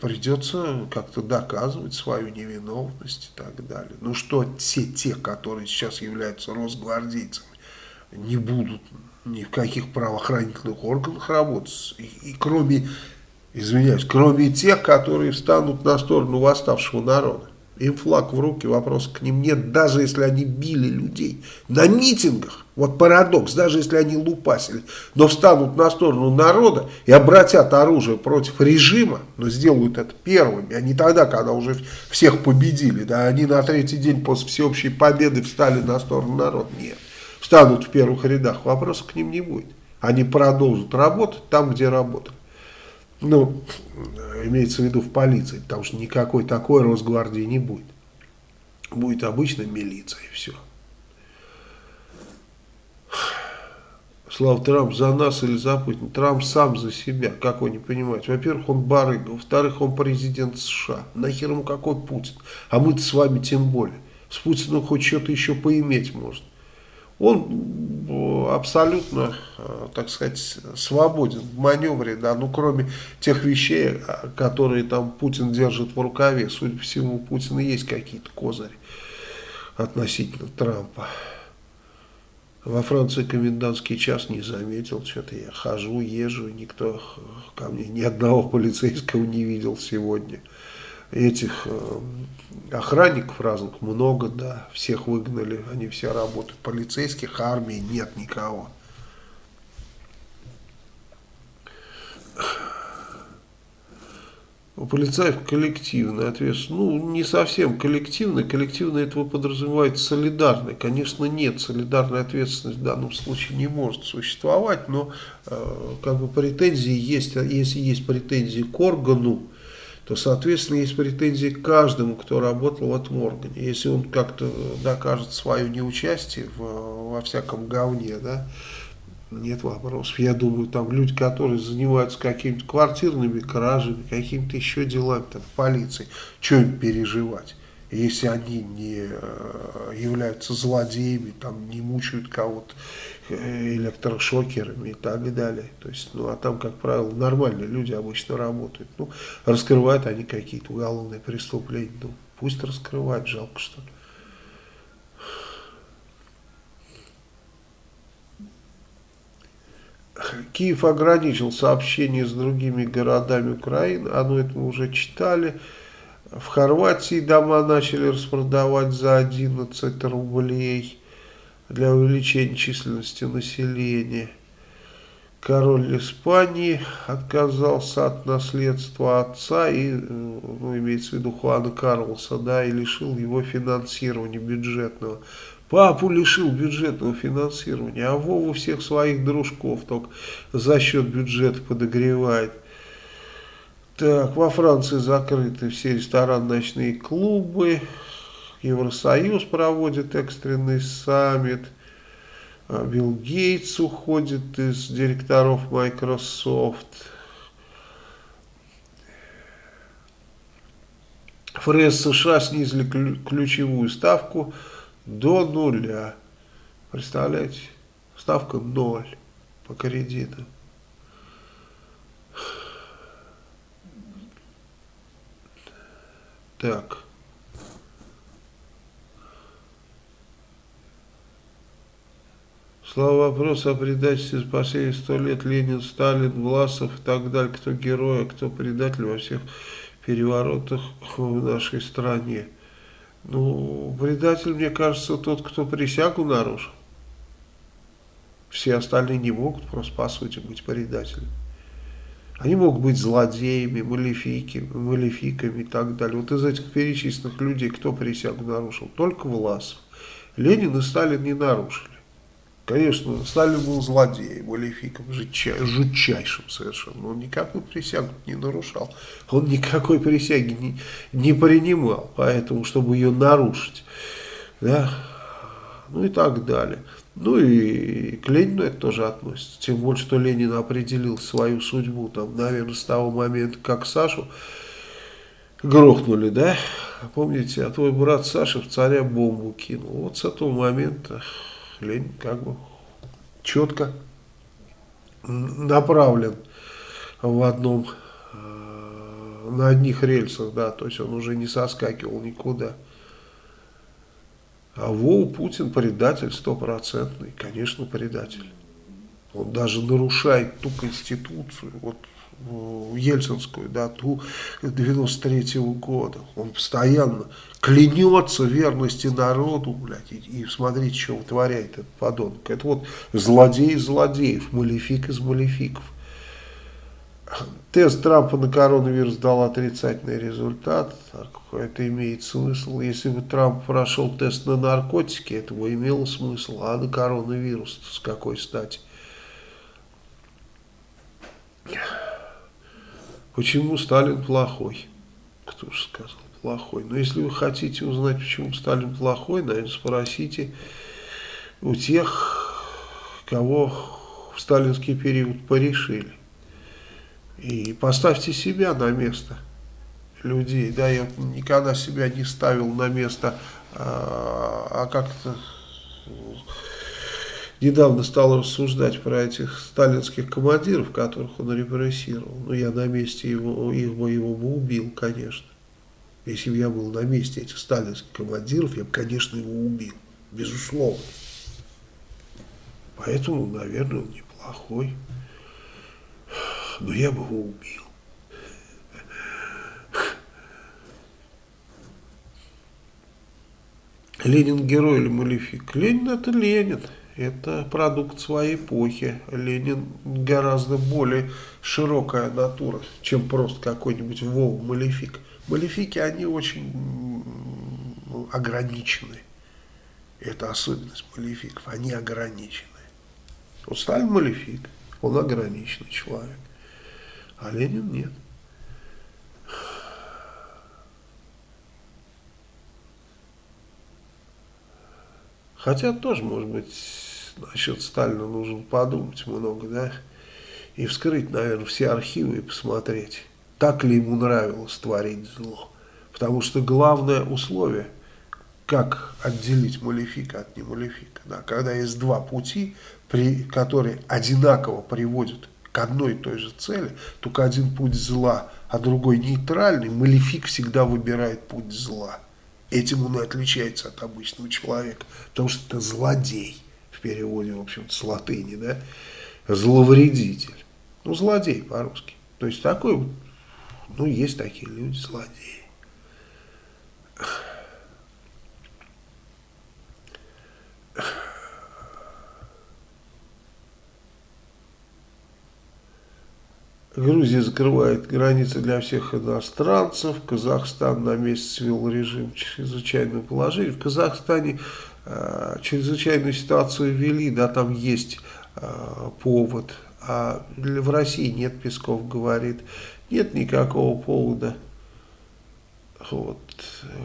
придется как-то доказывать свою невиновность и так далее. Ну что все те, которые сейчас являются росгвардейцами, не будут ни в каких правоохранительных органах работать, и, и кроме, извиняюсь, кроме тех, которые встанут на сторону восставшего народа. Им флаг в руки, вопрос к ним нет, даже если они били людей на митингах. Вот парадокс, даже если они лупасили, но встанут на сторону народа и обратят оружие против режима, но сделают это первыми, а не тогда, когда уже всех победили. Да, они на третий день после всеобщей победы встали на сторону народа. Нет, встанут в первых рядах, вопросов к ним не будет. Они продолжат работать там, где работали. Ну, имеется в виду в полиции, потому что никакой такой Росгвардии не будет. Будет обычная милиция и все. Слава Трамп за нас или за Путина? Трамп сам за себя, как вы не понимаете. Во-первых, он барыга, во-вторых, он президент США. Нахер ему какой Путин? А мы-то с вами тем более. С Путиным хоть что-то еще поиметь можно он э, абсолютно, э, так сказать, свободен в маневре, да, ну кроме тех вещей, э, которые там Путин держит в рукаве, судя по всему, у Путина есть какие-то козыри относительно Трампа. Во Франции комендантский час не заметил, что-то я хожу, езжу, никто ко мне ни одного полицейского не видел сегодня этих охранников разных много, да, всех выгнали, они все работают. Полицейских, армии нет никого. У полицаев коллективная ответственность. Ну, не совсем коллективная. Коллективная этого подразумевает солидарной. Конечно, нет. Солидарная ответственность в данном случае не может существовать, но э, как бы претензии есть, а если есть претензии к органу, то, соответственно, есть претензии к каждому, кто работал в этом органе. Если он как-то докажет свое неучастие в, во всяком говне, да, нет вопросов. Я думаю, там люди, которые занимаются какими-то квартирными кражами, какими-то еще делами там, полиции, что им переживать? Если они не э, являются злодеями, там, не мучают кого-то э, электрошокерами и так далее. То есть, ну, а там, как правило, нормальные люди обычно работают. Ну, раскрывают они какие-то уголовные преступления. Ну, пусть раскрывают, жалко что ли. Киев ограничил сообщение с другими городами Украины, а ну это мы уже читали. В Хорватии дома начали распродавать за 11 рублей для увеличения численности населения. Король Испании отказался от наследства отца, и, ну, имеется в виду Хуана Карлоса, да, и лишил его финансирования бюджетного. Папу лишил бюджетного финансирования, а Вову всех своих дружков только за счет бюджета подогревает. Так, во Франции закрыты все рестораны, ночные клубы. Евросоюз проводит экстренный саммит. А, Билл Гейтс уходит из директоров Microsoft. ФРС США снизили ключевую ставку до нуля. Представляете? Ставка ноль по кредиту. Так. Слава вопрос о предательстве за последние сто лет Ленин, Сталин, Власов и так далее. Кто герой, а кто предатель во всех переворотах в нашей стране. Ну, предатель, мне кажется, тот, кто присягу нарушил. Все остальные не могут просто, по сути, быть предателями. Они могут быть злодеями, малефики, малефиками и так далее. Вот из этих перечисленных людей кто присягу нарушил? Только Власов. Ленин и Сталин не нарушили. Конечно, Сталин был злодеем, малефиком, жутчайшим совершенно. Он никакую присягу не нарушал. Он никакой присяги не, не принимал, поэтому, чтобы ее нарушить. Да? Ну и так далее. Ну и к Ленину это тоже относится. Тем более, что Ленин определил свою судьбу, там, наверное, с того момента, как Сашу грохнули, да? Помните, а твой брат Саша в царя бомбу кинул. Вот с этого момента Ленин как бы четко направлен в одном, э, на одних рельсах, да, то есть он уже не соскакивал никуда. А Вова Путин предатель стопроцентный, конечно, предатель. Он даже нарушает ту конституцию, вот э, ельцинскую, да, ту 93 -го года. Он постоянно клянется верности народу, блядь, и, и смотрите, что вытворяет этот подонок. Это вот злодей из злодеев, малефик из малефиков. Тест Трампа на коронавирус дал отрицательный результат. Это имеет смысл. Если бы Трамп прошел тест на наркотики, это бы имело смысл. А на коронавирус с какой стати? Почему Сталин плохой? Кто же сказал плохой? Но если вы хотите узнать, почему Сталин плохой, наверное, спросите у тех, кого в сталинский период порешили. И поставьте себя на место людей. Да, я никогда себя не ставил на место, а, а как-то недавно стал рассуждать про этих сталинских командиров, которых он репрессировал. Ну, я на месте его, их бы его бы убил, конечно. Если бы я был на месте этих сталинских командиров, я бы, конечно, его убил. Безусловно. Поэтому, наверное, он неплохой но я бы его убил. Ленин герой или малефик? Ленин это Ленин. Это продукт своей эпохи. Ленин гораздо более широкая натура, чем просто какой-нибудь Вова Малефик. Малефики, они очень ограничены. Это особенность малефиков. Они ограничены. Вот Сталин малефик, он ограниченный человек а Ленин нет. Хотя тоже, может быть, насчет Сталина нужно подумать много, да, и вскрыть, наверное, все архивы и посмотреть, так ли ему нравилось творить зло. Потому что главное условие, как отделить малефика от немалефика, да, когда есть два пути, при, которые одинаково приводят к одной и той же цели, только один путь зла, а другой нейтральный, малефик всегда выбирает путь зла. Этим он и отличается от обычного человека, потому что это злодей, в переводе, в общем-то, с латыни, да, зловредитель. Ну, злодей по-русски. То есть такой, ну, есть такие люди, злодеи. Грузия закрывает границы для всех иностранцев. Казахстан на месяц ввел режим чрезвычайного положения. В Казахстане э, чрезвычайную ситуацию ввели, да, там есть э, повод. А в России нет, Песков говорит, нет никакого повода. Вот.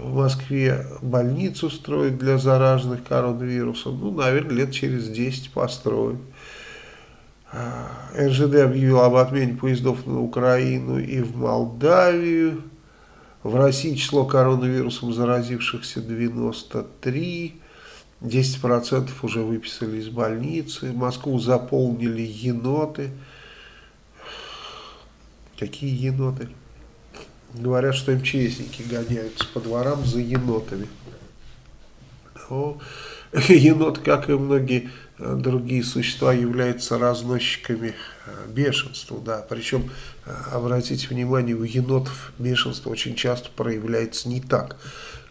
В Москве больницу строят для зараженных коронавирусом. Ну, наверное, лет через 10 построят. РЖД объявил об отмене поездов на Украину и в Молдавию. В России число коронавирусом заразившихся 93. 10% уже выписали из больницы. Москву заполнили еноты. Какие еноты? Говорят, что МЧСники гоняются по дворам за енотами. Но енот, как и многие другие существа являются разносчиками бешенства, да, причем, обратите внимание, у енотов бешенство очень часто проявляется не так,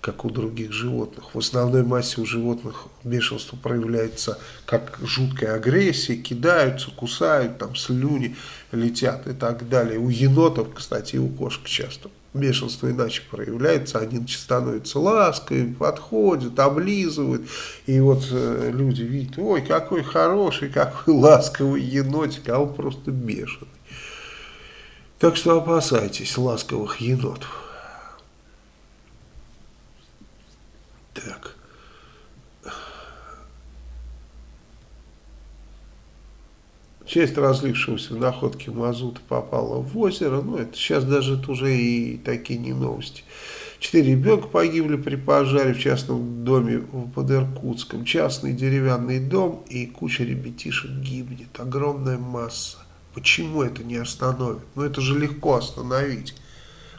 как у других животных. В основной массе у животных бешенство проявляется как жуткая агрессия, кидаются, кусают, там слюни летят и так далее. У енотов, кстати, и у кошек часто бешенство иначе проявляется, они становятся ласковыми, подходят, облизывают, и вот э, люди видят, ой, какой хороший, какой ласковый енотик, а он просто бешеный. Так что опасайтесь ласковых енотов. Так. Часть разлившегося в находке мазута попала в озеро. Ну, это сейчас даже это уже и такие не новости. Четыре ребенка погибли при пожаре в частном доме под Иркутском. Частный деревянный дом и куча ребятишек гибнет. Огромная масса. Почему это не остановит? Ну, это же легко остановить.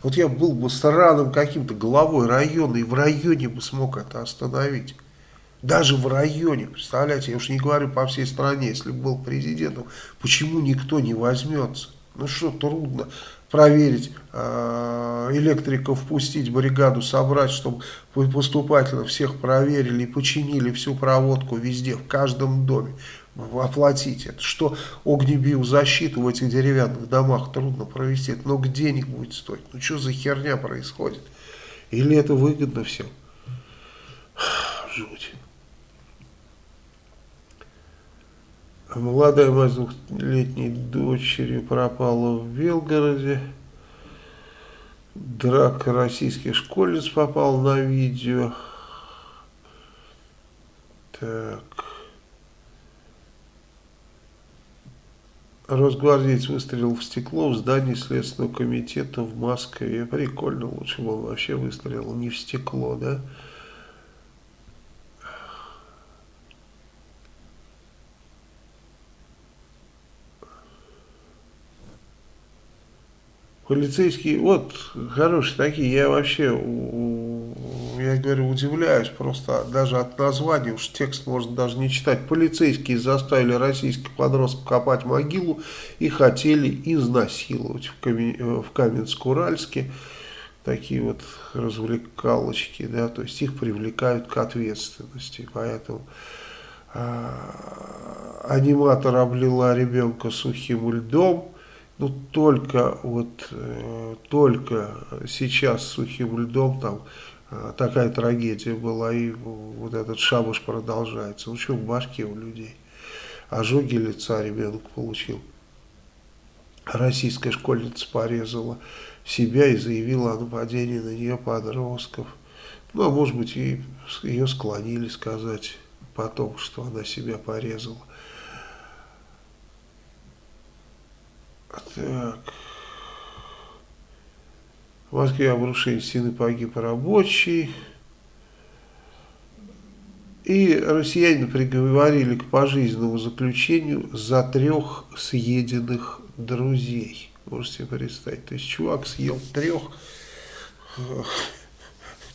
Вот я был бы странным каким-то главой района, и в районе бы смог это остановить. Даже в районе, представляете, я уж не говорю по всей стране, если бы был президентом, почему никто не возьмется? Ну что, трудно проверить, э, электриков впустить, бригаду собрать, чтобы поступательно всех проверили и починили всю проводку везде, в каждом доме оплатить. Это что огнебиозащиту в этих деревянных домах трудно провести. Это много денег будет стоить. Ну что за херня происходит? Или это выгодно всем? Жуть. Молодая мать двухлетней дочери пропала в Белгороде. Драка российских школьниц попал на видео. Так. Росгвардеец выстрелил в стекло в здании Следственного комитета в Москве. Прикольно, лучше бы он вообще выстрелил не в стекло, да? Полицейские, вот, хорошие такие, я вообще, я говорю, удивляюсь просто даже от названия, уж текст можно даже не читать. Полицейские заставили российских подростков копать могилу и хотели изнасиловать в, Камен, в Каменск-Уральске. Такие вот развлекалочки, да, то есть их привлекают к ответственности, поэтому... А, аниматор облила ребенка сухим льдом, ну, только вот, э, только сейчас сухим льдом там э, такая трагедия была, и вот этот шабуш продолжается. Ну, что в башке у людей? Ожоги лица ребенок получил. Российская школьница порезала себя и заявила о нападении на нее подростков. Ну, а может быть, ее склонили сказать потом, что она себя порезала. Так. В Москве обрушение стены погиб рабочий. И россияне приговорили к пожизненному заключению за трех съеденных друзей. Можете представить. То есть чувак съел трех,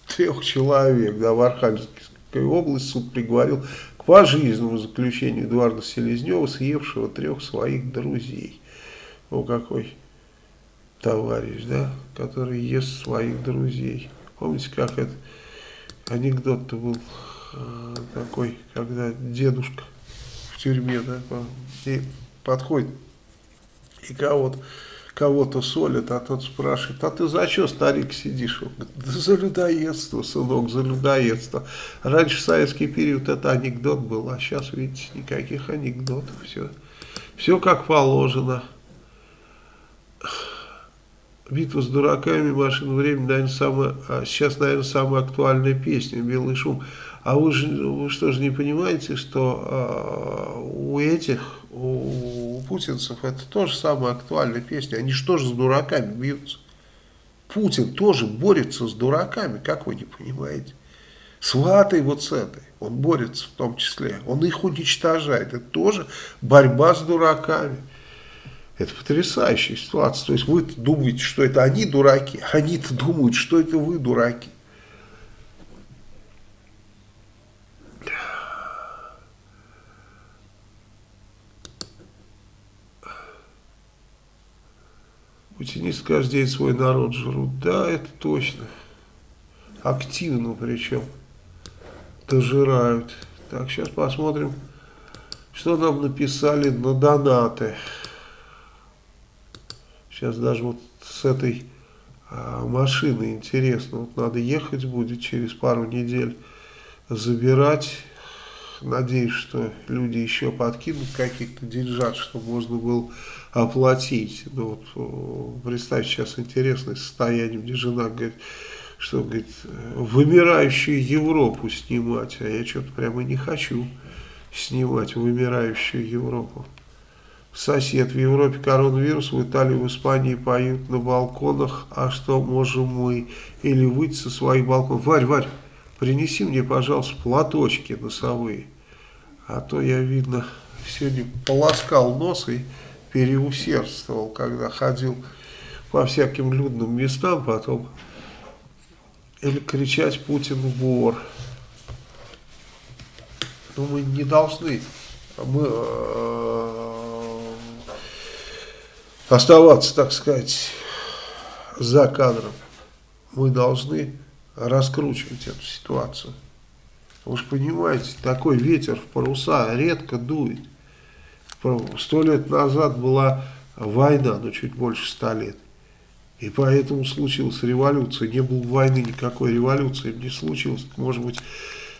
трех человек. Да, в Архангельской области суд приговорил к пожизненному заключению Эдуарда Селезнева, съевшего трех своих друзей. О, какой товарищ, да, который ест своих друзей. Помните, как это анекдот-то был э, такой, когда дедушка в тюрьме, да, и подходит и кого-то кого-то а тот спрашивает, а ты за что, старик, сидишь? Он говорит, да за людоедство, сынок, за людоедство. Раньше в советский период это анекдот был, а сейчас, видите, никаких анекдотов, все, все как положено. Битва с дураками, машина времени, наверное, самая, а сейчас, наверное, самая актуальная песня, белый шум. А вы, же, вы что же не понимаете, что а, у этих, у, у путинцев это тоже самая актуальная песня. Они же с дураками бьются? Путин тоже борется с дураками, как вы не понимаете? С ватой вот с этой он борется в том числе. Он их уничтожает. Это тоже борьба с дураками. Это потрясающая ситуация. То есть вы -то думаете, что это они дураки, а они-то думают, что это вы дураки. Путинисты каждый день свой народ жрут. Да, это точно. Активно причем. Дожирают. Так, сейчас посмотрим, что нам написали на донаты. Сейчас даже вот с этой а, машины интересно. Вот надо ехать будет через пару недель, забирать. Надеюсь, что люди еще подкинут каких-то деньжат, чтобы можно было оплатить. Ну, вот, представьте, сейчас интересное состояние, где жена говорит, что, говорит, вымирающую Европу снимать, а я что-то прямо не хочу снимать вымирающую Европу. Сосед в Европе коронавирус, в Италии, в Испании поют на балконах, а что можем мы? Или выйти со своих балконов. Варь, Варь, принеси мне, пожалуйста, платочки носовые. А то я, видно, сегодня полоскал нос и переусердствовал, когда ходил по всяким людным местам, потом или кричать Путин вор. Но мы не должны, мы э, оставаться, так сказать, за кадром. Мы должны раскручивать эту ситуацию. Вы же понимаете, такой ветер в паруса редко дует. Сто лет назад была война, но чуть больше ста лет. И поэтому случилась революция. Не было войны, никакой революции не случилось. Может быть,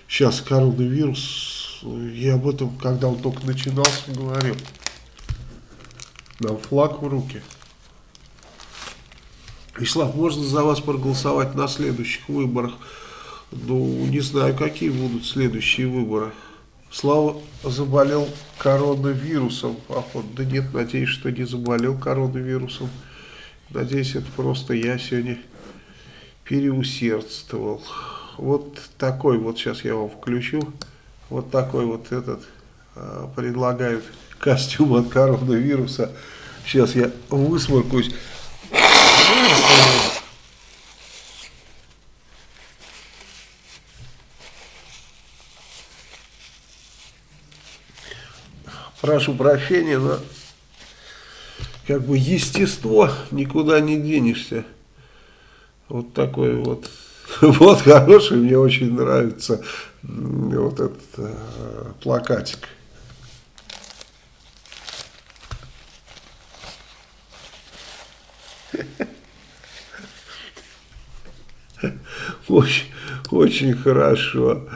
сейчас коронавирус, я об этом, когда он только начинался, говорил. Нам флаг в руки. Вячеслав, можно за вас проголосовать на следующих выборах? Ну, не знаю, какие будут следующие выборы. Слава заболел коронавирусом, походу. Да нет, надеюсь, что не заболел коронавирусом. Надеюсь, это просто я сегодня переусердствовал. Вот такой вот, сейчас я вам включу, вот такой вот этот э, предлагают костюм от коронавируса. Сейчас я высморкаюсь. Прошу прощения, но как бы естество, никуда не денешься. Вот такой вот, вот хороший, мне очень нравится вот этот э, плакатик. Очень, очень хорошо.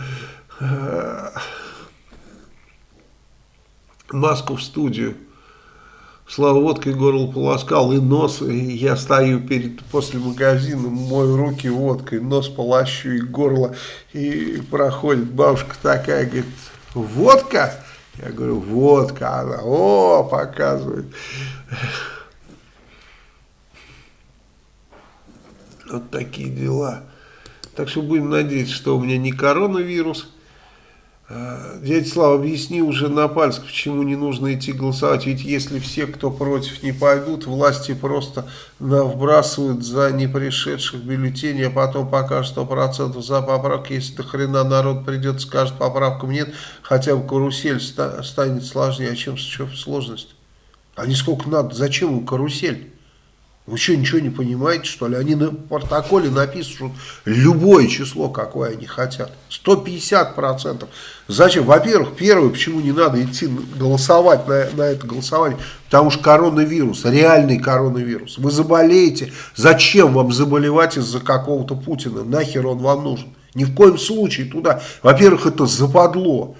Маску в студию. Слава водкой горло полоскал и нос, и я стою перед, после магазина, мою руки водкой, нос полощу и горло, и проходит бабушка такая, говорит, водка? Я говорю, водка, она, о, показывает. Вот такие дела. Так что будем надеяться, что у меня не коронавирус, Э, дядя Слава, объясни уже на пальцах, почему не нужно идти голосовать. Ведь если все, кто против, не пойдут, власти просто вбрасывают за непришедших бюллетеней, а потом покажут 100% за поправки. Если до хрена народ придет, скажет, поправкам нет, хотя бы карусель станет сложнее. А чем сложность? А не сколько надо, зачем им карусель? Вы что, ничего не понимаете, что ли? Они на протоколе напишут любое число, какое они хотят. 150%. Зачем? Во-первых, первое, почему не надо идти голосовать на, на это голосование? Потому что коронавирус, реальный коронавирус. Вы заболеете. Зачем вам заболевать из-за какого-то Путина? Нахер он вам нужен? Ни в коем случае туда. Во-первых, это западло.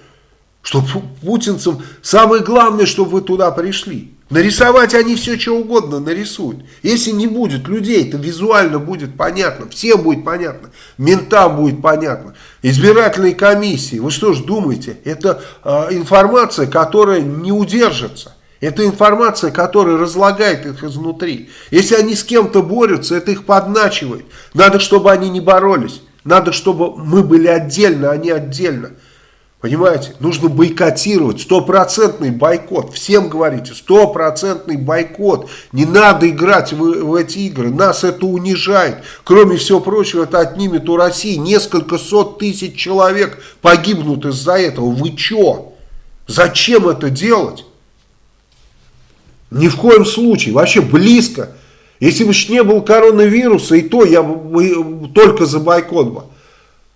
Что путинцам самое главное, чтобы вы туда пришли. Нарисовать они все, что угодно нарисуют. Если не будет людей, то визуально будет понятно. Всем будет понятно. Ментам будет понятно. Избирательной комиссии. Вы что ж думаете? Это э, информация, которая не удержится. Это информация, которая разлагает их изнутри. Если они с кем-то борются, это их подначивает. Надо, чтобы они не боролись. Надо, чтобы мы были отдельно, а не отдельно. Понимаете? Нужно бойкотировать. Стопроцентный бойкот. Всем говорите, стопроцентный бойкот. Не надо играть в, в эти игры. Нас это унижает. Кроме всего прочего, это отнимет у России несколько сот тысяч человек погибнут из-за этого. Вы чё? Зачем это делать? Ни в коем случае. Вообще близко Если бы не было коронавируса, и то я бы только за бойкот бы.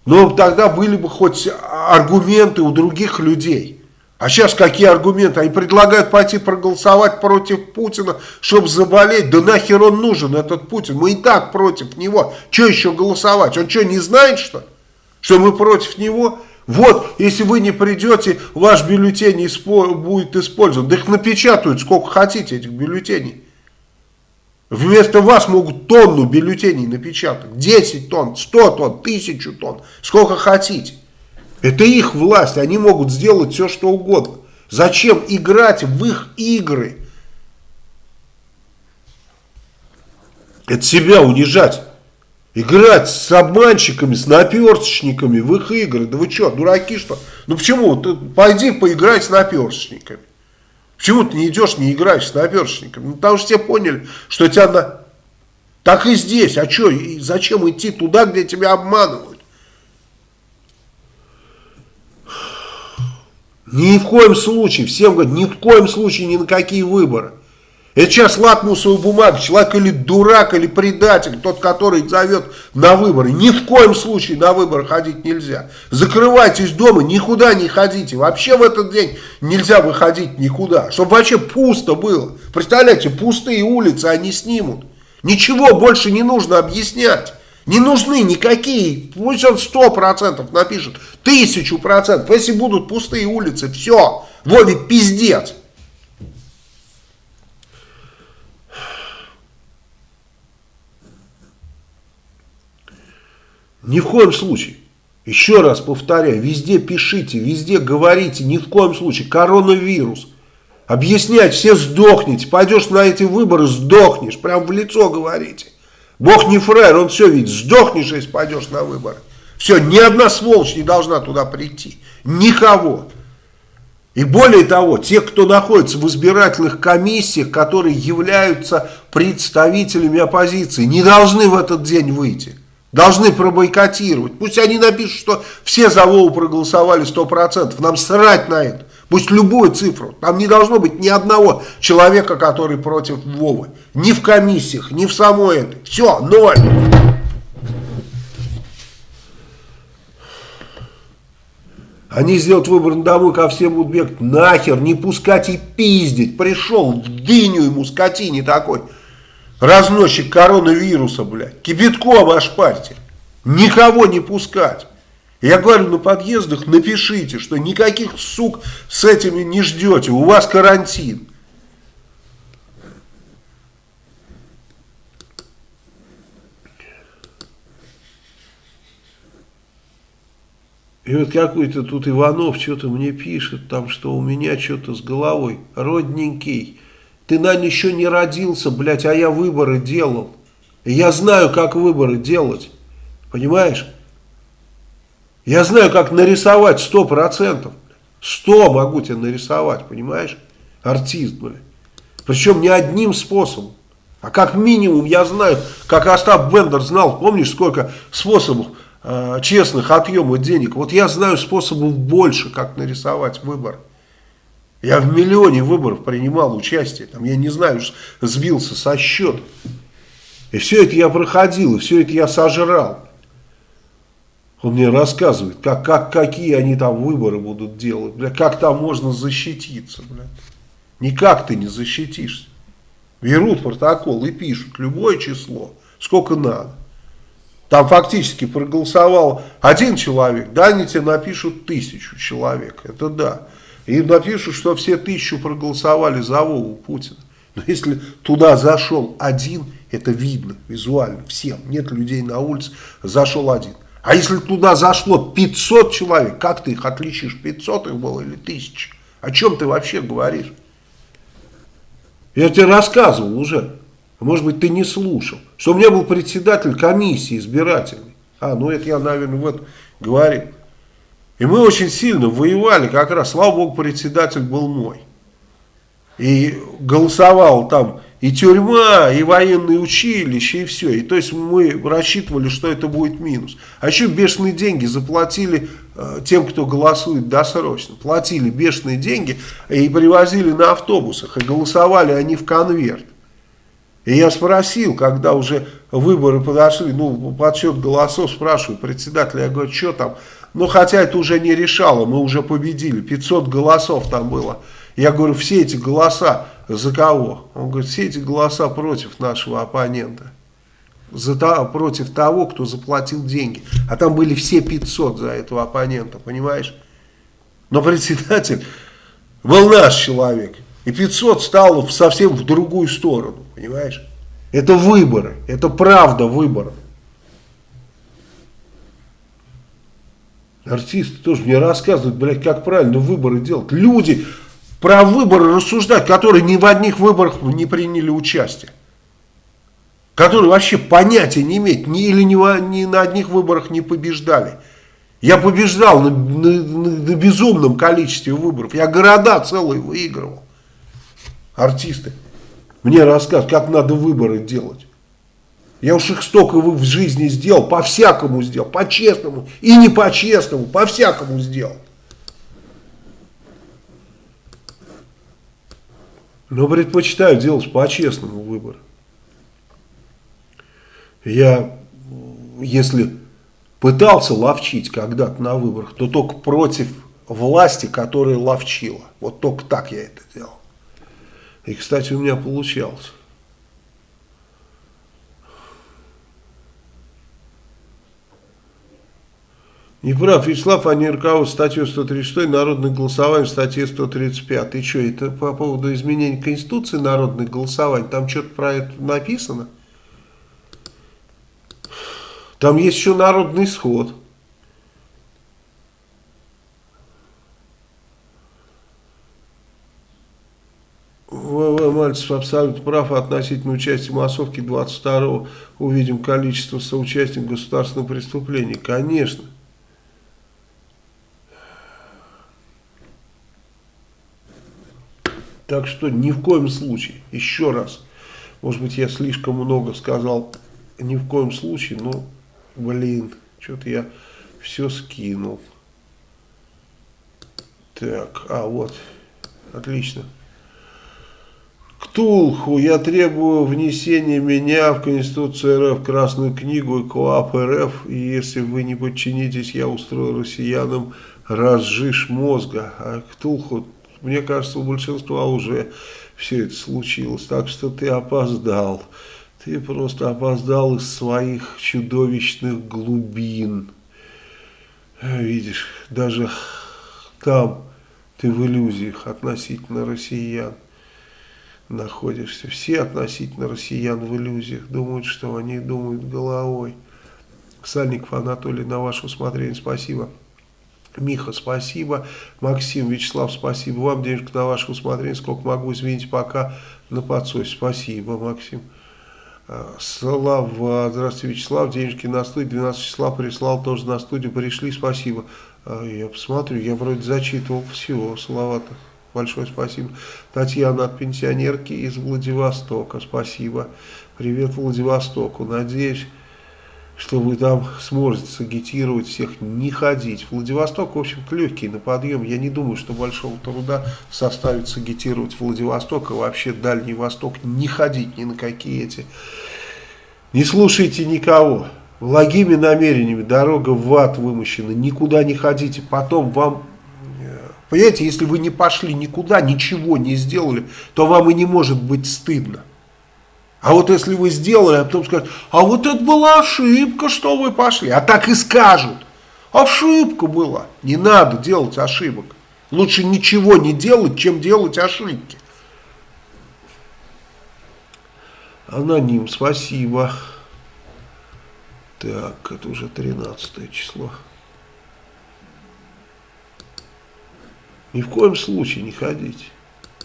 Но тогда были бы хоть аргументы у других людей. А сейчас какие аргументы? Они предлагают пойти проголосовать против Путина, чтобы заболеть. Да нахер он нужен, этот Путин? Мы и так против него. Что еще голосовать? Он что, не знает, что Что мы против него? Вот, если вы не придете, ваш бюллетень будет использован. Да их напечатают сколько хотите, этих бюллетеней. Вместо вас могут тонну бюллетеней напечатать. 10 тонн, 100 тонн, 1000 тонн. Сколько хотите. Это их власть. Они могут сделать все, что угодно. Зачем играть в их игры? Это себя унижать. Играть с обманщиками, с наперсточниками в их игры. Да вы что, дураки что? Ну почему? Ты пойди поиграй с наперсточниками. Почему ты не идешь, не играешь с наперсточниками? Ну потому что все поняли, что тебя на... Так и здесь. А что, зачем идти туда, где тебя обманывают? Ни в коем случае, всем говорят, ни в коем случае ни на какие выборы. Это сейчас лакмусовая бумага, человек или дурак, или предатель, тот, который зовет на выборы. Ни в коем случае на выборы ходить нельзя. Закрывайтесь дома, никуда не ходите. Вообще в этот день нельзя выходить никуда, чтобы вообще пусто было. Представляете, пустые улицы они снимут. Ничего больше не нужно объяснять. Не нужны никакие, пусть он сто процентов напишет, тысячу процентов. Если будут пустые улицы, все, Вове пиздец. Ни в коем случае. Еще раз повторяю, везде пишите, везде говорите, ни в коем случае. Коронавирус. Объяснять, все сдохнете. Пойдешь на эти выборы, сдохнешь. Прям в лицо говорите. Бог не фраер, он все видит. Сдохнешь, если пойдешь на выборы. Все, ни одна сволочь не должна туда прийти. Никого. И более того, те, кто находится в избирательных комиссиях, которые являются представителями оппозиции, не должны в этот день выйти должны пробойкотировать. Пусть они напишут, что все за Вову проголосовали 100%. Нам срать на это. Пусть любую цифру. Там не должно быть ни одного человека, который против Вовы. Ни в комиссиях, ни в самой этой. Все, ноль. Они сделают выбор на домой, ко всем будут бегать. Нахер, не пускать и пиздить. Пришел, в дыню ему, скотине такой разносчик коронавируса, блядь, кипятком ошпарьте, никого не пускать. Я говорю, на подъездах напишите, что никаких сук с этими не ждете, у вас карантин. И вот какой-то тут Иванов что-то мне пишет, там, что у меня что-то с головой родненький. Ты, наверное, еще не родился, блядь, а я выборы делал. Я знаю, как выборы делать. Понимаешь? Я знаю, как нарисовать сто процентов. Сто могу тебе нарисовать, понимаешь? Артист, блядь. Причем не одним способом. А как минимум я знаю, как Остап Бендер знал, помнишь, сколько способов э, честных отъема денег. Вот я знаю способов больше, как нарисовать выборы. Я в миллионе выборов принимал участие. Там, я не знаю, сбился со счета. И все это я проходил, и все это я сожрал. Он мне рассказывает, как, как, какие они там выборы будут делать, бля, как там можно защититься. Бля. Никак ты не защитишься. Берут протокол и пишут любое число, сколько надо. Там фактически проголосовал один человек, да, они тебе напишут тысячу человек, это да. И напишут, что все тысячу проголосовали за Вову Путина. Но если туда зашел один, это видно визуально всем. Нет людей на улице, зашел один. А если туда зашло 500 человек, как ты их отличишь? 500 их было или 1000? О чем ты вообще говоришь? Я тебе рассказывал уже. Может быть, ты не слушал. Что у меня был председатель комиссии избирательной. А, ну это я, наверное, вот говорил. И мы очень сильно воевали, как раз, слава богу, председатель был мой. И голосовал там и тюрьма, и военные училища, и все. И то есть мы рассчитывали, что это будет минус. А еще бешеные деньги заплатили э, тем, кто голосует досрочно. Платили бешеные деньги и привозили на автобусах. И голосовали они в конверт. И я спросил, когда уже выборы подошли, ну, подсчет голосов, спрашиваю председателя, я говорю, что там? Ну, хотя это уже не решало, мы уже победили, 500 голосов там было. Я говорю, все эти голоса за кого? Он говорит, все эти голоса против нашего оппонента. За то, против того, кто заплатил деньги. А там были все 500 за этого оппонента, понимаешь? Но председатель был наш человек. И 500 стало совсем в другую сторону, понимаешь? Это выборы, это правда выборы. Артисты тоже мне рассказывают, блядь, как правильно выборы делать. Люди про выборы рассуждать, которые ни в одних выборах не приняли участие. Которые вообще понятия не имеют, ни, или ни, ни на одних выборах не побеждали. Я побеждал на, на, на безумном количестве выборов. Я города целые выигрывал. Артисты. Мне рассказывают, как надо выборы делать. Я уж их столько в жизни сделал, по-всякому сделал, по-честному и не по-честному, по-всякому сделал. Но предпочитаю делать по-честному выбор. Я, если пытался ловчить когда-то на выборах, то только против власти, которая ловчила. Вот только так я это делал. И, кстати, у меня получалось. Не прав, Вячеслав, руководствуют статью 136, народное голосование, статье 135. И что, это по поводу изменения Конституции народное голосование? Там что-то про это написано? Там есть еще народный исход. ВВ Мальцев абсолютно прав относительно участия массовки 22-го. Увидим количество соучастников государственного преступления. Конечно. Так что ни в коем случае, еще раз, может быть я слишком много сказал, ни в коем случае, но, блин, что-то я все скинул. Так, а вот, отлично. Ктулху, я требую внесения меня в Конституцию РФ, Красную книгу и КОАП РФ, и если вы не подчинитесь, я устрою россиянам разжиж мозга. А Ктулху мне кажется, у большинства уже все это случилось. Так что ты опоздал. Ты просто опоздал из своих чудовищных глубин. Видишь, даже там ты в иллюзиях относительно россиян находишься. Все относительно россиян в иллюзиях думают, что они думают головой. Сальников Анатолий, на ваше усмотрение спасибо. Миха, спасибо. Максим, Вячеслав, спасибо. Вам денежка на ваше усмотрение. Сколько могу, извините, пока на подсосе. Спасибо, Максим. А, Слава, здравствуйте, Вячеслав, денежки на студию, 12 числа прислал, тоже на студию, пришли, спасибо. А, я посмотрю, я вроде зачитывал всего, Салавата, большое спасибо. Татьяна от пенсионерки из Владивостока, спасибо. Привет Владивостоку, надеюсь что вы там сможете сагитировать всех не ходить. Владивосток, в общем-то, легкий на подъем. Я не думаю, что большого труда составит сагитировать Владивосток, и вообще Дальний Восток не ходить ни на какие эти. Не слушайте никого. Благими намерениями дорога в ад вымощена. Никуда не ходите. Потом вам... Э, понимаете, если вы не пошли никуда, ничего не сделали, то вам и не может быть стыдно. А вот если вы сделали, а потом скажут, а вот это была ошибка, что вы пошли. А так и скажут. Ошибка была. Не надо делать ошибок. Лучше ничего не делать, чем делать ошибки. Аноним, спасибо. Так, это уже 13 число. Ни в коем случае не ходите.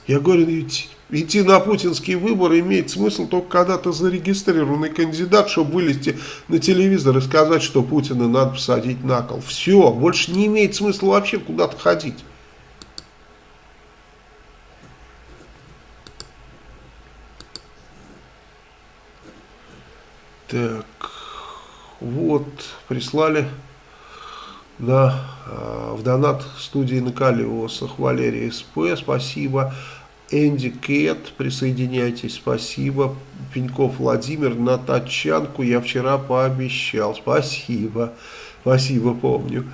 Я говорю, ведь идти на путинские выборы имеет смысл только когда ты зарегистрированный кандидат, чтобы вылезти на телевизор и сказать, что Путина надо посадить на кол. Все, больше не имеет смысла вообще куда-то ходить. Так, вот, прислали на, э, в донат студии Накалиосах Валерий СП, спасибо. Энди Кет, присоединяйтесь, спасибо. Пеньков Владимир, на тачанку я вчера пообещал. Спасибо, спасибо, помню.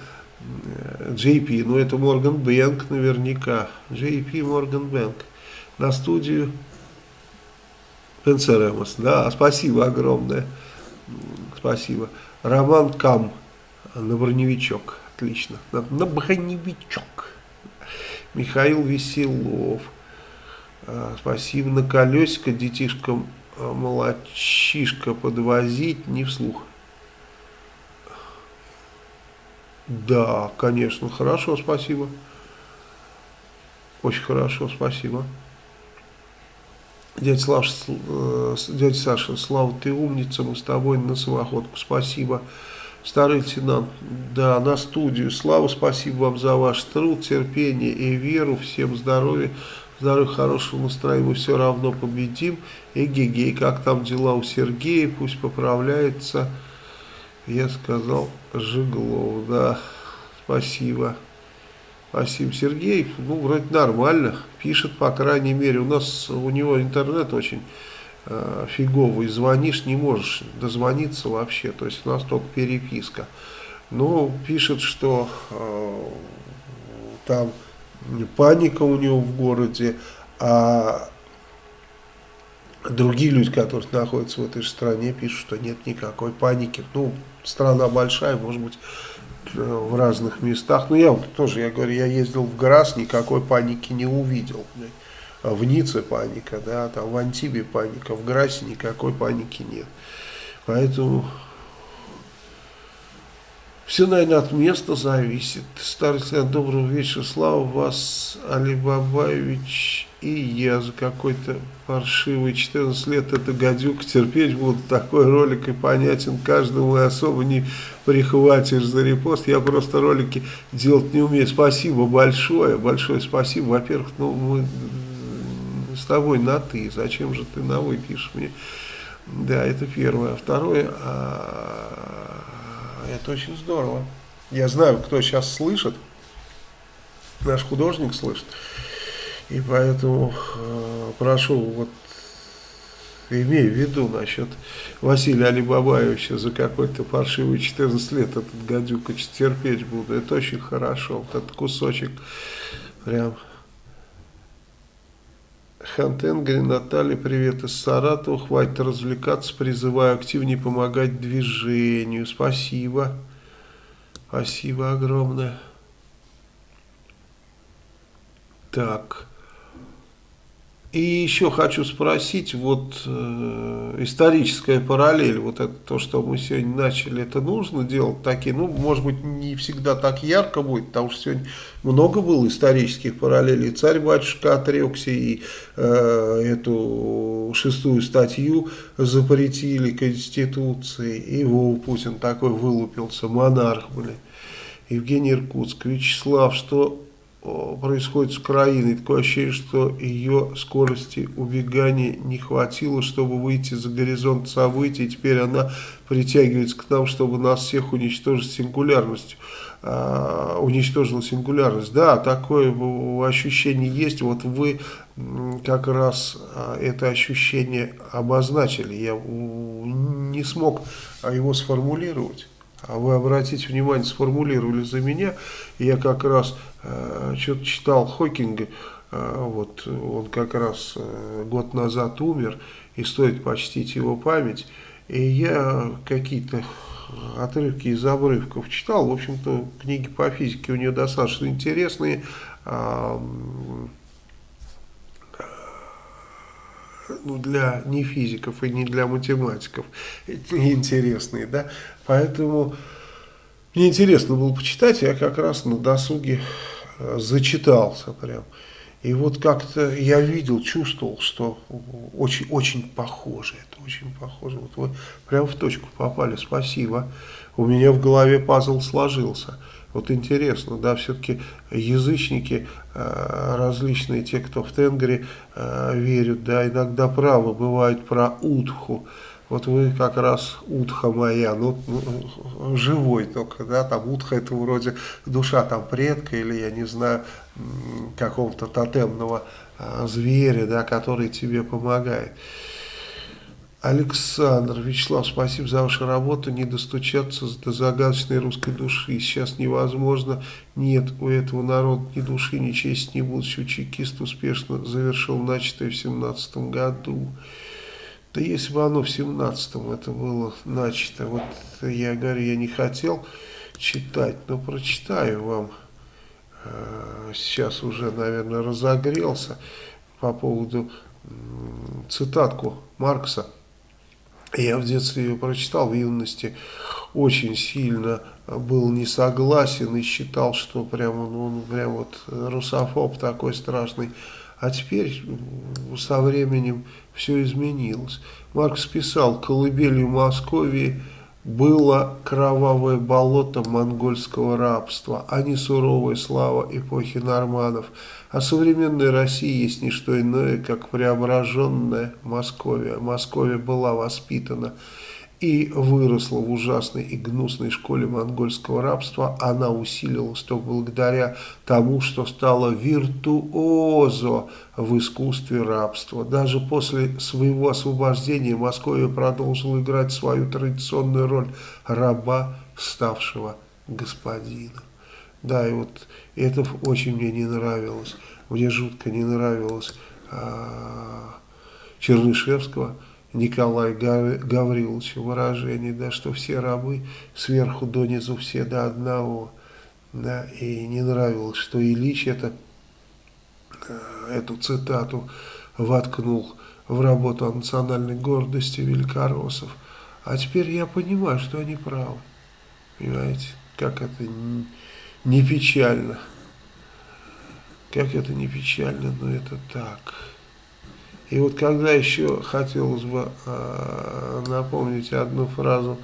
JP, ну это Морган Бэнк наверняка. JP Морган Бэнк. На студию Пенсеремос. Да, спасибо огромное. Спасибо. Роман Кам на броневичок. Отлично. На, на броневичок. Михаил Веселов. А, спасибо. На колесико детишкам а, молочишка подвозить не вслух. Да, конечно, хорошо, спасибо. Очень хорошо, спасибо. Дядя, Слав, э, дядя Саша, Слава, ты умница, мы с тобой на самоходку, спасибо. Старый лейтенант, да, на студию. Слава, спасибо вам за ваш труд, терпение и веру. Всем здоровья, здоровья, хорошего настроения. Мы все равно победим. Эгегей, как там дела у Сергея, пусть поправляется. Я сказал Жиглов, да, спасибо. Спасибо, Сергей. Ну, вроде нормально. Пишет, по крайней мере. У нас, у него интернет очень э, фиговый. Звонишь, не можешь дозвониться вообще. То есть у нас только переписка. Но пишет, что э, там паника у него в городе, а другие люди, которые находятся в этой же стране, пишут, что нет никакой паники. Ну, страна большая, может быть, в разных местах. Но я вот тоже, я говорю, я ездил в Грас, никакой паники не увидел. В Ницце паника, да, там в Антибе паника, в Грасе никакой паники нет. Поэтому все, наверное, от места зависит. Старый Слен, доброго вечера. Слава вас, Алибабаевич и я за какой-то паршивый 14 лет это гадюк терпеть буду. Такой ролик и понятен каждому, и особо не прихватишь за репост. Я просто ролики делать не умею. Спасибо большое, большое спасибо. Во-первых, ну мы с тобой на ты. Зачем же ты на вы пишешь мне? Да, это первое. А второе, а, это очень здорово. Я знаю, кто сейчас слышит. Наш художник слышит. И поэтому э, прошу, вот имею в виду насчет Василия Алибабаевича за какой-то паршивый 14 лет этот гадюк терпеть буду. Это очень хорошо. Вот этот кусочек прям... Хантенгри, Наталья, привет из Саратова. Хватит развлекаться, призываю активнее помогать движению. Спасибо. Спасибо огромное. Так. И еще хочу спросить, вот э, историческая параллель, вот это то, что мы сегодня начали, это нужно делать такие, ну, может быть, не всегда так ярко будет, потому что сегодня много было исторических параллелей. Царь-батюшка отрекся и э, эту шестую статью запретили Конституции, и Вова Путин такой вылупился, монарх, блин. Евгений Иркутск, Вячеслав, что происходит с Украиной. Такое ощущение, что ее скорости убегания не хватило, чтобы выйти за горизонт событий. Теперь она притягивается к нам, чтобы нас всех уничтожить сингулярностью. А, уничтожила сингулярность. Да, такое ощущение есть. Вот вы как раз а, это ощущение обозначили. Я не смог его сформулировать. А вы обратите внимание, сформулировали за меня. Я как раз э, что-то читал Хокинга. Э, вот он как раз э, год назад умер, и стоит почтить его память. И я какие-то отрывки из обрывков читал. В общем-то, книги по физике у него достаточно интересные. Э, ну, для не физиков и не для математиков. Интересные, да, поэтому мне интересно было почитать, я как раз на досуге э, зачитался прям, и вот как-то я видел, чувствовал, что очень, очень похоже, это очень похоже, вот вы прямо в точку попали, спасибо, у меня в голове пазл сложился, вот интересно, да, все-таки язычники э, различные, те, кто в Тенгере э, верят, да, иногда правы бывают про Утху. Вот вы как раз Утха моя, ну, ну живой только, да, там Утха это вроде душа там предка или, я не знаю, какого-то тотемного э, зверя, да, который тебе помогает. Александр, Вячеслав, спасибо за вашу работу. Не достучаться до загадочной русской души. Сейчас невозможно. Нет у этого народа ни души, ни чести, ни будущего. Чекист успешно завершил начатое в 17 году. Да если бы оно в 17-м это было начато. Вот я говорю, я не хотел читать, но прочитаю вам. Э, сейчас уже, наверное, разогрелся по поводу цитатку Маркса. Я в детстве ее прочитал, в юности очень сильно был не согласен и считал, что прямо, ну, он прям вот русофоб такой страшный. А теперь со временем все изменилось. Маркс писал, колыбелью Московии было кровавое болото монгольского рабства, а не суровая слава эпохи норманов. А современная Россия есть не что иное, как преображенная Московия. Московия была воспитана и выросла в ужасной и гнусной школе монгольского рабства, она усилилась только благодаря тому, что стала виртуозо в искусстве рабства. Даже после своего освобождения Московия продолжила играть свою традиционную роль раба, ставшего господином. Да, и вот это очень мне не нравилось. Мне жутко не нравилось а, Чернышевского, Николая Гавриловича выражение, да, что все рабы сверху донизу все до одного. Да, и не нравилось, что Ильич это, э, эту цитату воткнул в работу о национальной гордости великороссов. А теперь я понимаю, что они правы. Понимаете, как это не печально. Как это не печально, но это так. И вот когда еще хотелось бы э, напомнить одну фразу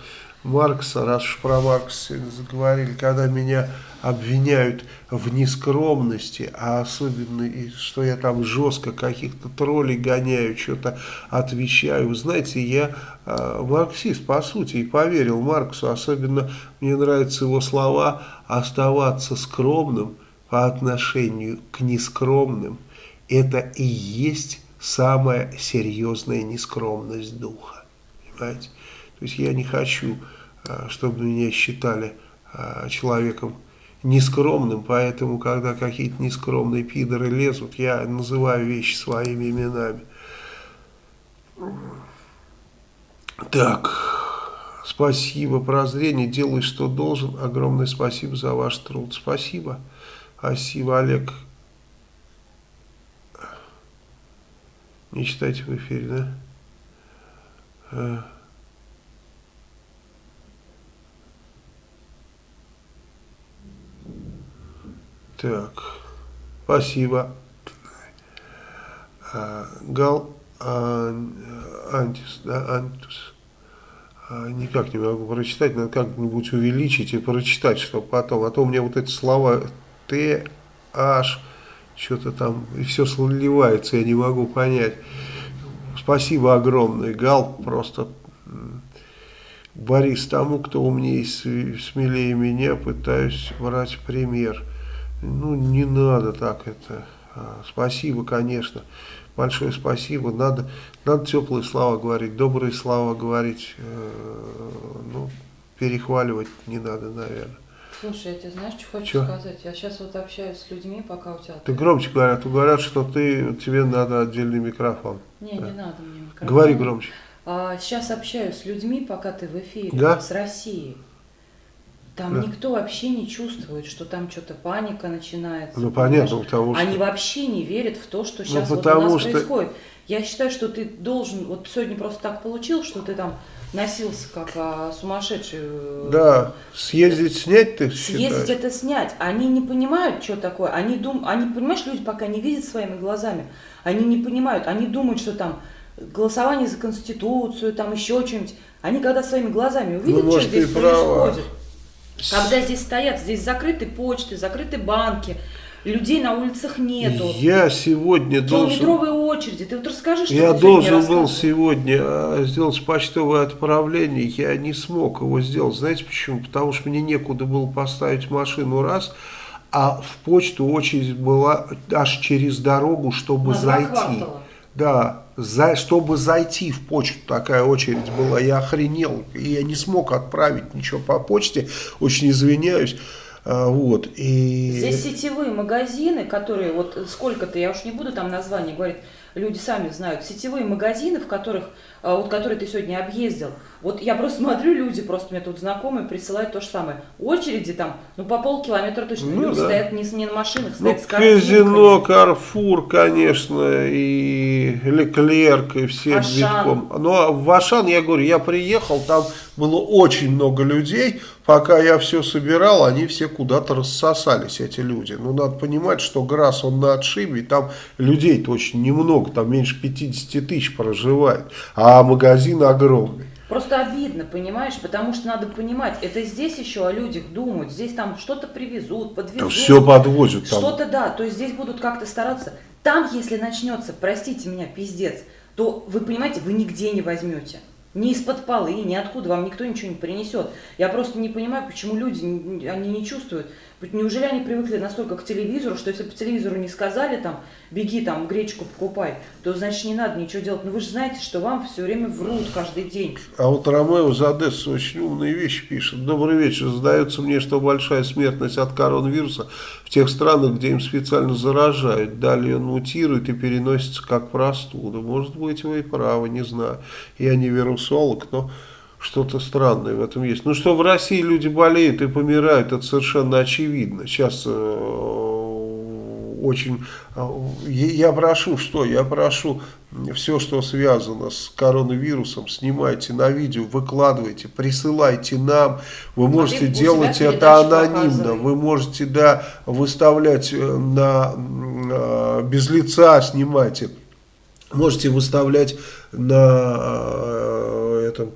Маркса, раз уж про Маркса заговорили, когда меня обвиняют в нескромности, а особенно, и что я там жестко каких-то троллей гоняю, что-то отвечаю. Вы знаете, я э, марксист по сути и поверил Марксу, особенно мне нравятся его слова «оставаться скромным по отношению к нескромным». Это и есть самая серьезная нескромность духа. Понимаете? То есть я не хочу, а, чтобы меня считали а, человеком нескромным, поэтому, когда какие-то нескромные пидоры лезут, я называю вещи своими именами. Так, спасибо, прозрение, делай, что должен. Огромное спасибо за ваш труд. Спасибо. Спасибо, Олег Не читайте в эфире, да? А. Так, спасибо. А, Гал а, Антис, да, Антус. А, никак не могу прочитать, надо как-нибудь увеличить и прочитать, чтобы потом. А то у меня вот эти слова Т, H, что-то там, и все сливается, я не могу понять. Спасибо огромное, Гал, просто Борис, тому, кто умнее и смелее меня, пытаюсь брать пример. Ну, не надо так это. А, спасибо, конечно. Большое спасибо. Надо, надо теплые слова говорить, добрые слова говорить. Э, ну, перехваливать не надо, наверное. Слушай, я тебе знаешь, что хочу Чё? сказать? Я сейчас вот общаюсь с людьми, пока у тебя... Ты громче говорят, говорят, что ты, тебе надо отдельный микрофон. Не, да. не надо мне микрофон. Говори громче. А, сейчас общаюсь с людьми, пока ты в эфире, да? с Россией. Там да. никто вообще не чувствует, что там что-то паника начинается. Ну понятно, потому что... Они вообще не верят в то, что сейчас ну, вот у нас что... происходит. Я считаю, что ты должен, вот сегодня просто так получилось, что ты там носился как а, сумасшедший. Э, да, съездить снять ты Съездить это снять. Они не понимают, что такое. Они дум, они понимаешь, люди пока не видят своими глазами. Они не понимают, они думают, что там голосование за конституцию, там еще что-нибудь. Они когда своими глазами увидят, ну, что здесь происходит. Когда здесь стоят, здесь закрыты почты, закрыты банки, людей на улицах нету. Я сегодня должен... Километровые очереди. Ты вот расскажи, что Я должен был сегодня а, сделать почтовое отправление. Я не смог его сделать. Знаете почему? Потому что мне некуда было поставить машину раз, а в почту очередь была аж через дорогу, чтобы На зайти. Да, за, чтобы зайти в почту, такая очередь была, я охренел, и я не смог отправить ничего по почте, очень извиняюсь. А, вот, и... Здесь сетевые магазины, которые, вот сколько-то, я уж не буду там название говорить, люди сами знают, сетевые магазины, в которых, вот которые ты сегодня объездил, вот я просто смотрю, люди просто мне тут знакомые присылают то же самое. Очереди там, ну по полкилометра точно. Ну, люди да. стоят не, не на машинах, стоят ну, с Казино, Карфур, конечно, и Леклерк, и все Ашан. битком. Но ну, а в Ашан, я говорю, я приехал, там было очень много людей, пока я все собирал, они все куда-то рассосались, эти люди. Ну, надо понимать, что Грасс, он на отшибе, и там людей-то очень немного, там меньше 50 тысяч проживает, а магазин огромный. Просто обидно, понимаешь, потому что надо понимать, это здесь еще о людях думают, здесь там что-то привезут, подвезут. все подвозят там. Что-то да, то есть здесь будут как-то стараться. Там, если начнется, простите меня, пиздец, то вы понимаете, вы нигде не возьмете. Ни из-под полы, ни откуда вам никто ничего не принесет. Я просто не понимаю, почему люди, они не чувствуют. Неужели они привыкли настолько к телевизору, что если по телевизору не сказали, там, беги там гречку покупай, то значит не надо ничего делать. Но вы же знаете, что вам все время врут каждый день. А вот Ромео за Одессу очень умные вещи пишет. Добрый вечер. Сдается мне, что большая смертность от коронавируса в тех странах, где им специально заражают. Далее он мутирует и переносится как простуда. Может быть, вы и правы, не знаю. Я не вирусолог, но что-то странное в этом есть. Ну, что в России люди болеют и помирают, это совершенно очевидно. Сейчас э, очень... Э, я прошу, что? Я прошу все, что связано с коронавирусом, снимайте на видео, выкладывайте, присылайте нам. Вы можете делать это анонимно. Вы можете, да, выставлять э, на, э, без лица, снимайте. Можете выставлять на этом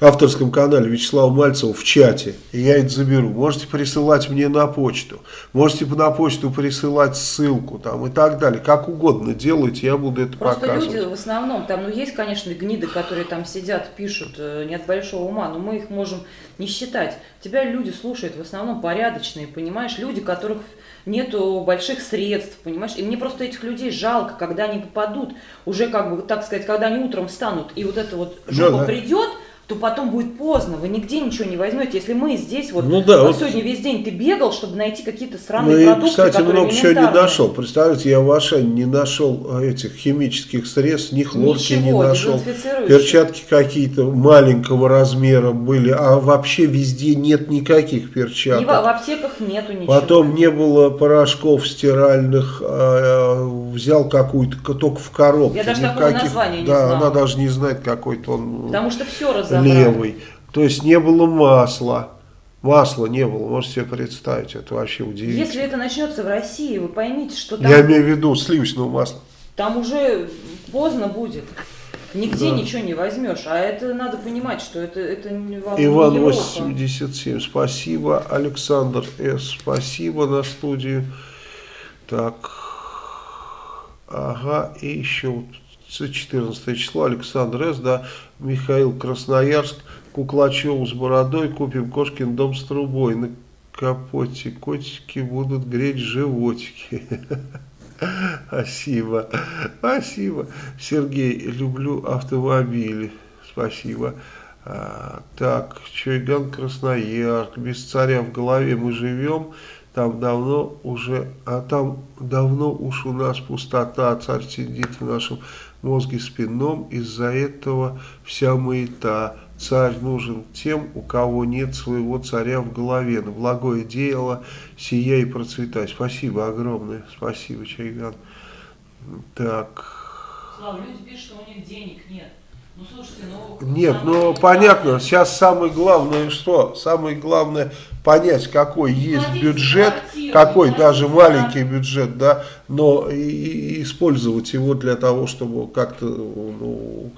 авторском канале Вячеслава Мальцева в чате, и я это заберу. Можете присылать мне на почту, можете на почту присылать ссылку там и так далее. Как угодно делайте, я буду это Просто показывать. люди в основном, там, ну есть, конечно, гниды, которые там сидят, пишут, э, не от большого ума, но мы их можем не считать. Тебя люди слушают в основном порядочные, понимаешь, люди, которых нету больших средств, понимаешь? И мне просто этих людей жалко, когда они попадут, уже как бы, так сказать, когда они утром встанут, и вот это вот жопа да, да. придет, то потом будет поздно, вы нигде ничего не возьмете. Если мы здесь, вот, ну, да, вот сегодня весь день ты бегал, чтобы найти какие-то странные ну, продукты, кстати, много чего не нашел. Представляете, я в Ашане не нашел а, этих химических средств, ни хлорки Ничего, не нашел. Перчатки какие-то маленького размера были, а вообще везде нет никаких перчаток. И в, в аптеках нету ничего. Потом не было порошков стиральных, а взял какую-то, только в коробке. Я даже такого названия не да, знала. она даже не знает какой-то он. Потому что все разобрали левый. То есть не было масла. Масла не было, можете себе представить, это вообще удивительно. Если это начнется в России, вы поймите, что там... Я имею в виду сливочного масла. Там уже поздно будет. Нигде да. ничего не возьмешь. А это надо понимать, что это, это вам Иван не 87, спасибо. Александр С, спасибо на студию. Так, ага, и еще 14 число, Александр С, да, Михаил Красноярск, Куклачев с бородой, купим кошкин дом с трубой, на капоте котики будут греть животики. Спасибо, спасибо. Сергей, люблю автомобили, спасибо. А, так, Чойган Красноярск, без царя в голове мы живем, там давно уже, а там давно уж у нас пустота, царь сидит в нашем мозге спинном, из-за этого вся маята. Царь нужен тем, у кого нет своего царя в голове. На благое дело сия и процветай. Спасибо огромное. Спасибо, Чайган. Так. Слава, люди пишут, что у них денег нет. Ну, слушайте, ну... Нет, ну понятно, сейчас самое главное что? Самое главное понять, какой есть бюджет, какой даже маленький бюджет, да, но и, и использовать его для того, чтобы как-то, ну...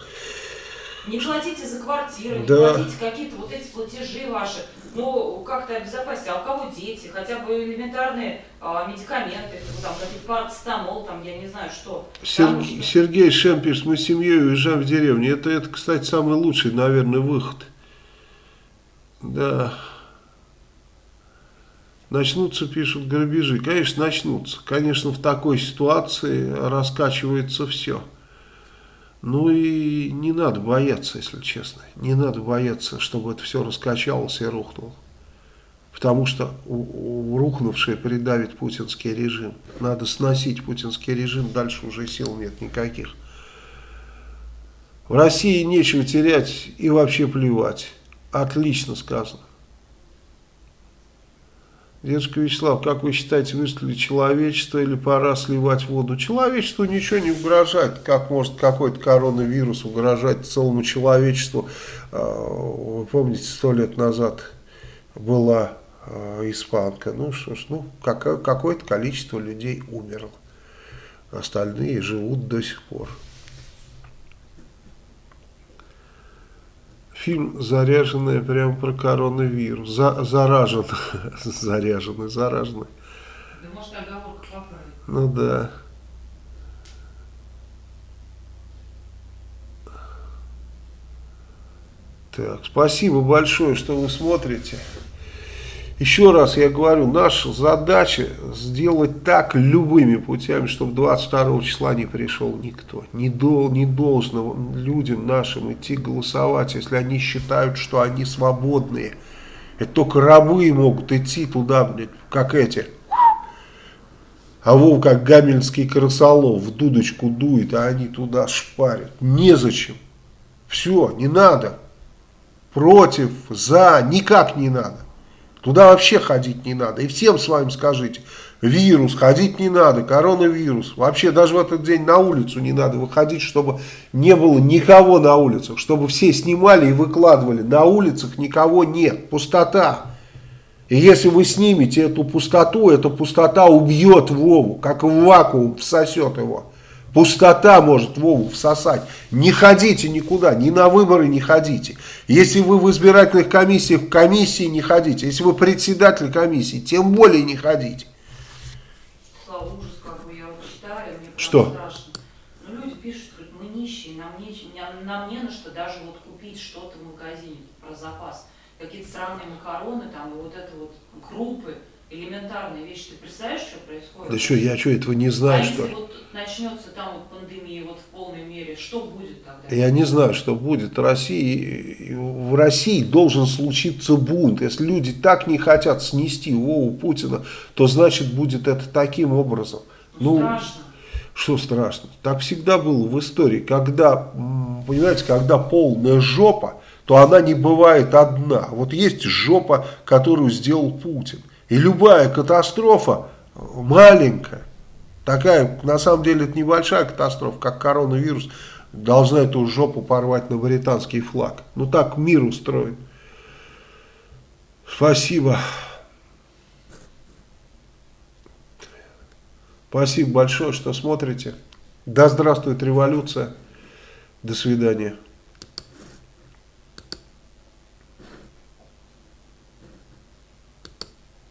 Не платите за квартиру, да. не платите какие-то вот эти платежи ваши, ну, как-то обезопасить, а у кого дети, хотя бы элементарные а, медикаменты, там, какие-то парацетамол, там, я не знаю, что. Сергей, Сергей Шемпиш, мы с семьей уезжаем в деревню, это, это, кстати, самый лучший, наверное, выход. Да. Начнутся, пишут, грабежи. Конечно, начнутся. Конечно, в такой ситуации раскачивается все. Ну и не надо бояться, если честно. Не надо бояться, чтобы это все раскачалось и рухнуло. Потому что рухнувший придавит путинский режим. Надо сносить путинский режим, дальше уже сил нет никаких. В России нечего терять и вообще плевать. Отлично сказано. Дедушка Вячеслав, как вы считаете, выжили человечество или пора сливать воду? Человечеству ничего не угрожает. Как может какой-то коронавирус угрожать целому человечеству? А, вы помните, сто лет назад была а, испанка. Ну что ж, ну, какое-то количество людей умерло. Остальные живут до сих пор. Фильм «Заряженная» прямо про коронавирус. За, заражен. Заряженный, зараженный. Да может поправить. Ну да. Так, спасибо большое, что вы смотрите. Еще раз я говорю, наша задача сделать так любыми путями, чтобы 22 числа не пришел никто. Не, дол, не должно людям нашим идти голосовать, если они считают, что они свободные. Это только рабы могут идти туда, блядь, как эти. А вов как гамельнский крысолов в дудочку дует, а они туда шпарят. Незачем. Все, не надо. Против, за, никак не надо. Туда вообще ходить не надо. И всем с вами скажите, вирус, ходить не надо, коронавирус. Вообще даже в этот день на улицу не надо выходить, чтобы не было никого на улицах. Чтобы все снимали и выкладывали. На улицах никого нет, пустота. И если вы снимете эту пустоту, эта пустота убьет Вову, как в вакуум всосет его. Пустота может Вову всосать. Не ходите никуда, ни на выборы не ходите. Если вы в избирательных комиссиях, в комиссии не ходите. Если вы председатель комиссии, тем более не ходите. Слава, ужас, как бы я вот читаю, мне Что? страшно. Ну, люди пишут, говорят, мы нищие, нам не, нам не на что даже вот купить что-то в магазине про запас. Какие-то странные макароны там, и вот это вот крупы элементарные вещи. Ты представляешь, что происходит? Да что, я что, этого не знаю, а что если вот начнется там вот пандемия вот в полной мере, что будет тогда? Я не знаю, что будет. В России, в России должен случиться бунт. Если люди так не хотят снести Вову Путина, то значит будет это таким образом. Ну, ну страшно. Что страшно? Так всегда было в истории. Когда, понимаете, когда полная жопа, то она не бывает одна. Вот есть жопа, которую сделал Путин. И любая катастрофа маленькая, такая, на самом деле это небольшая катастрофа, как коронавирус, должна эту жопу порвать на британский флаг. Ну так мир устроен. Спасибо. Спасибо большое, что смотрите. Да здравствует революция. До свидания.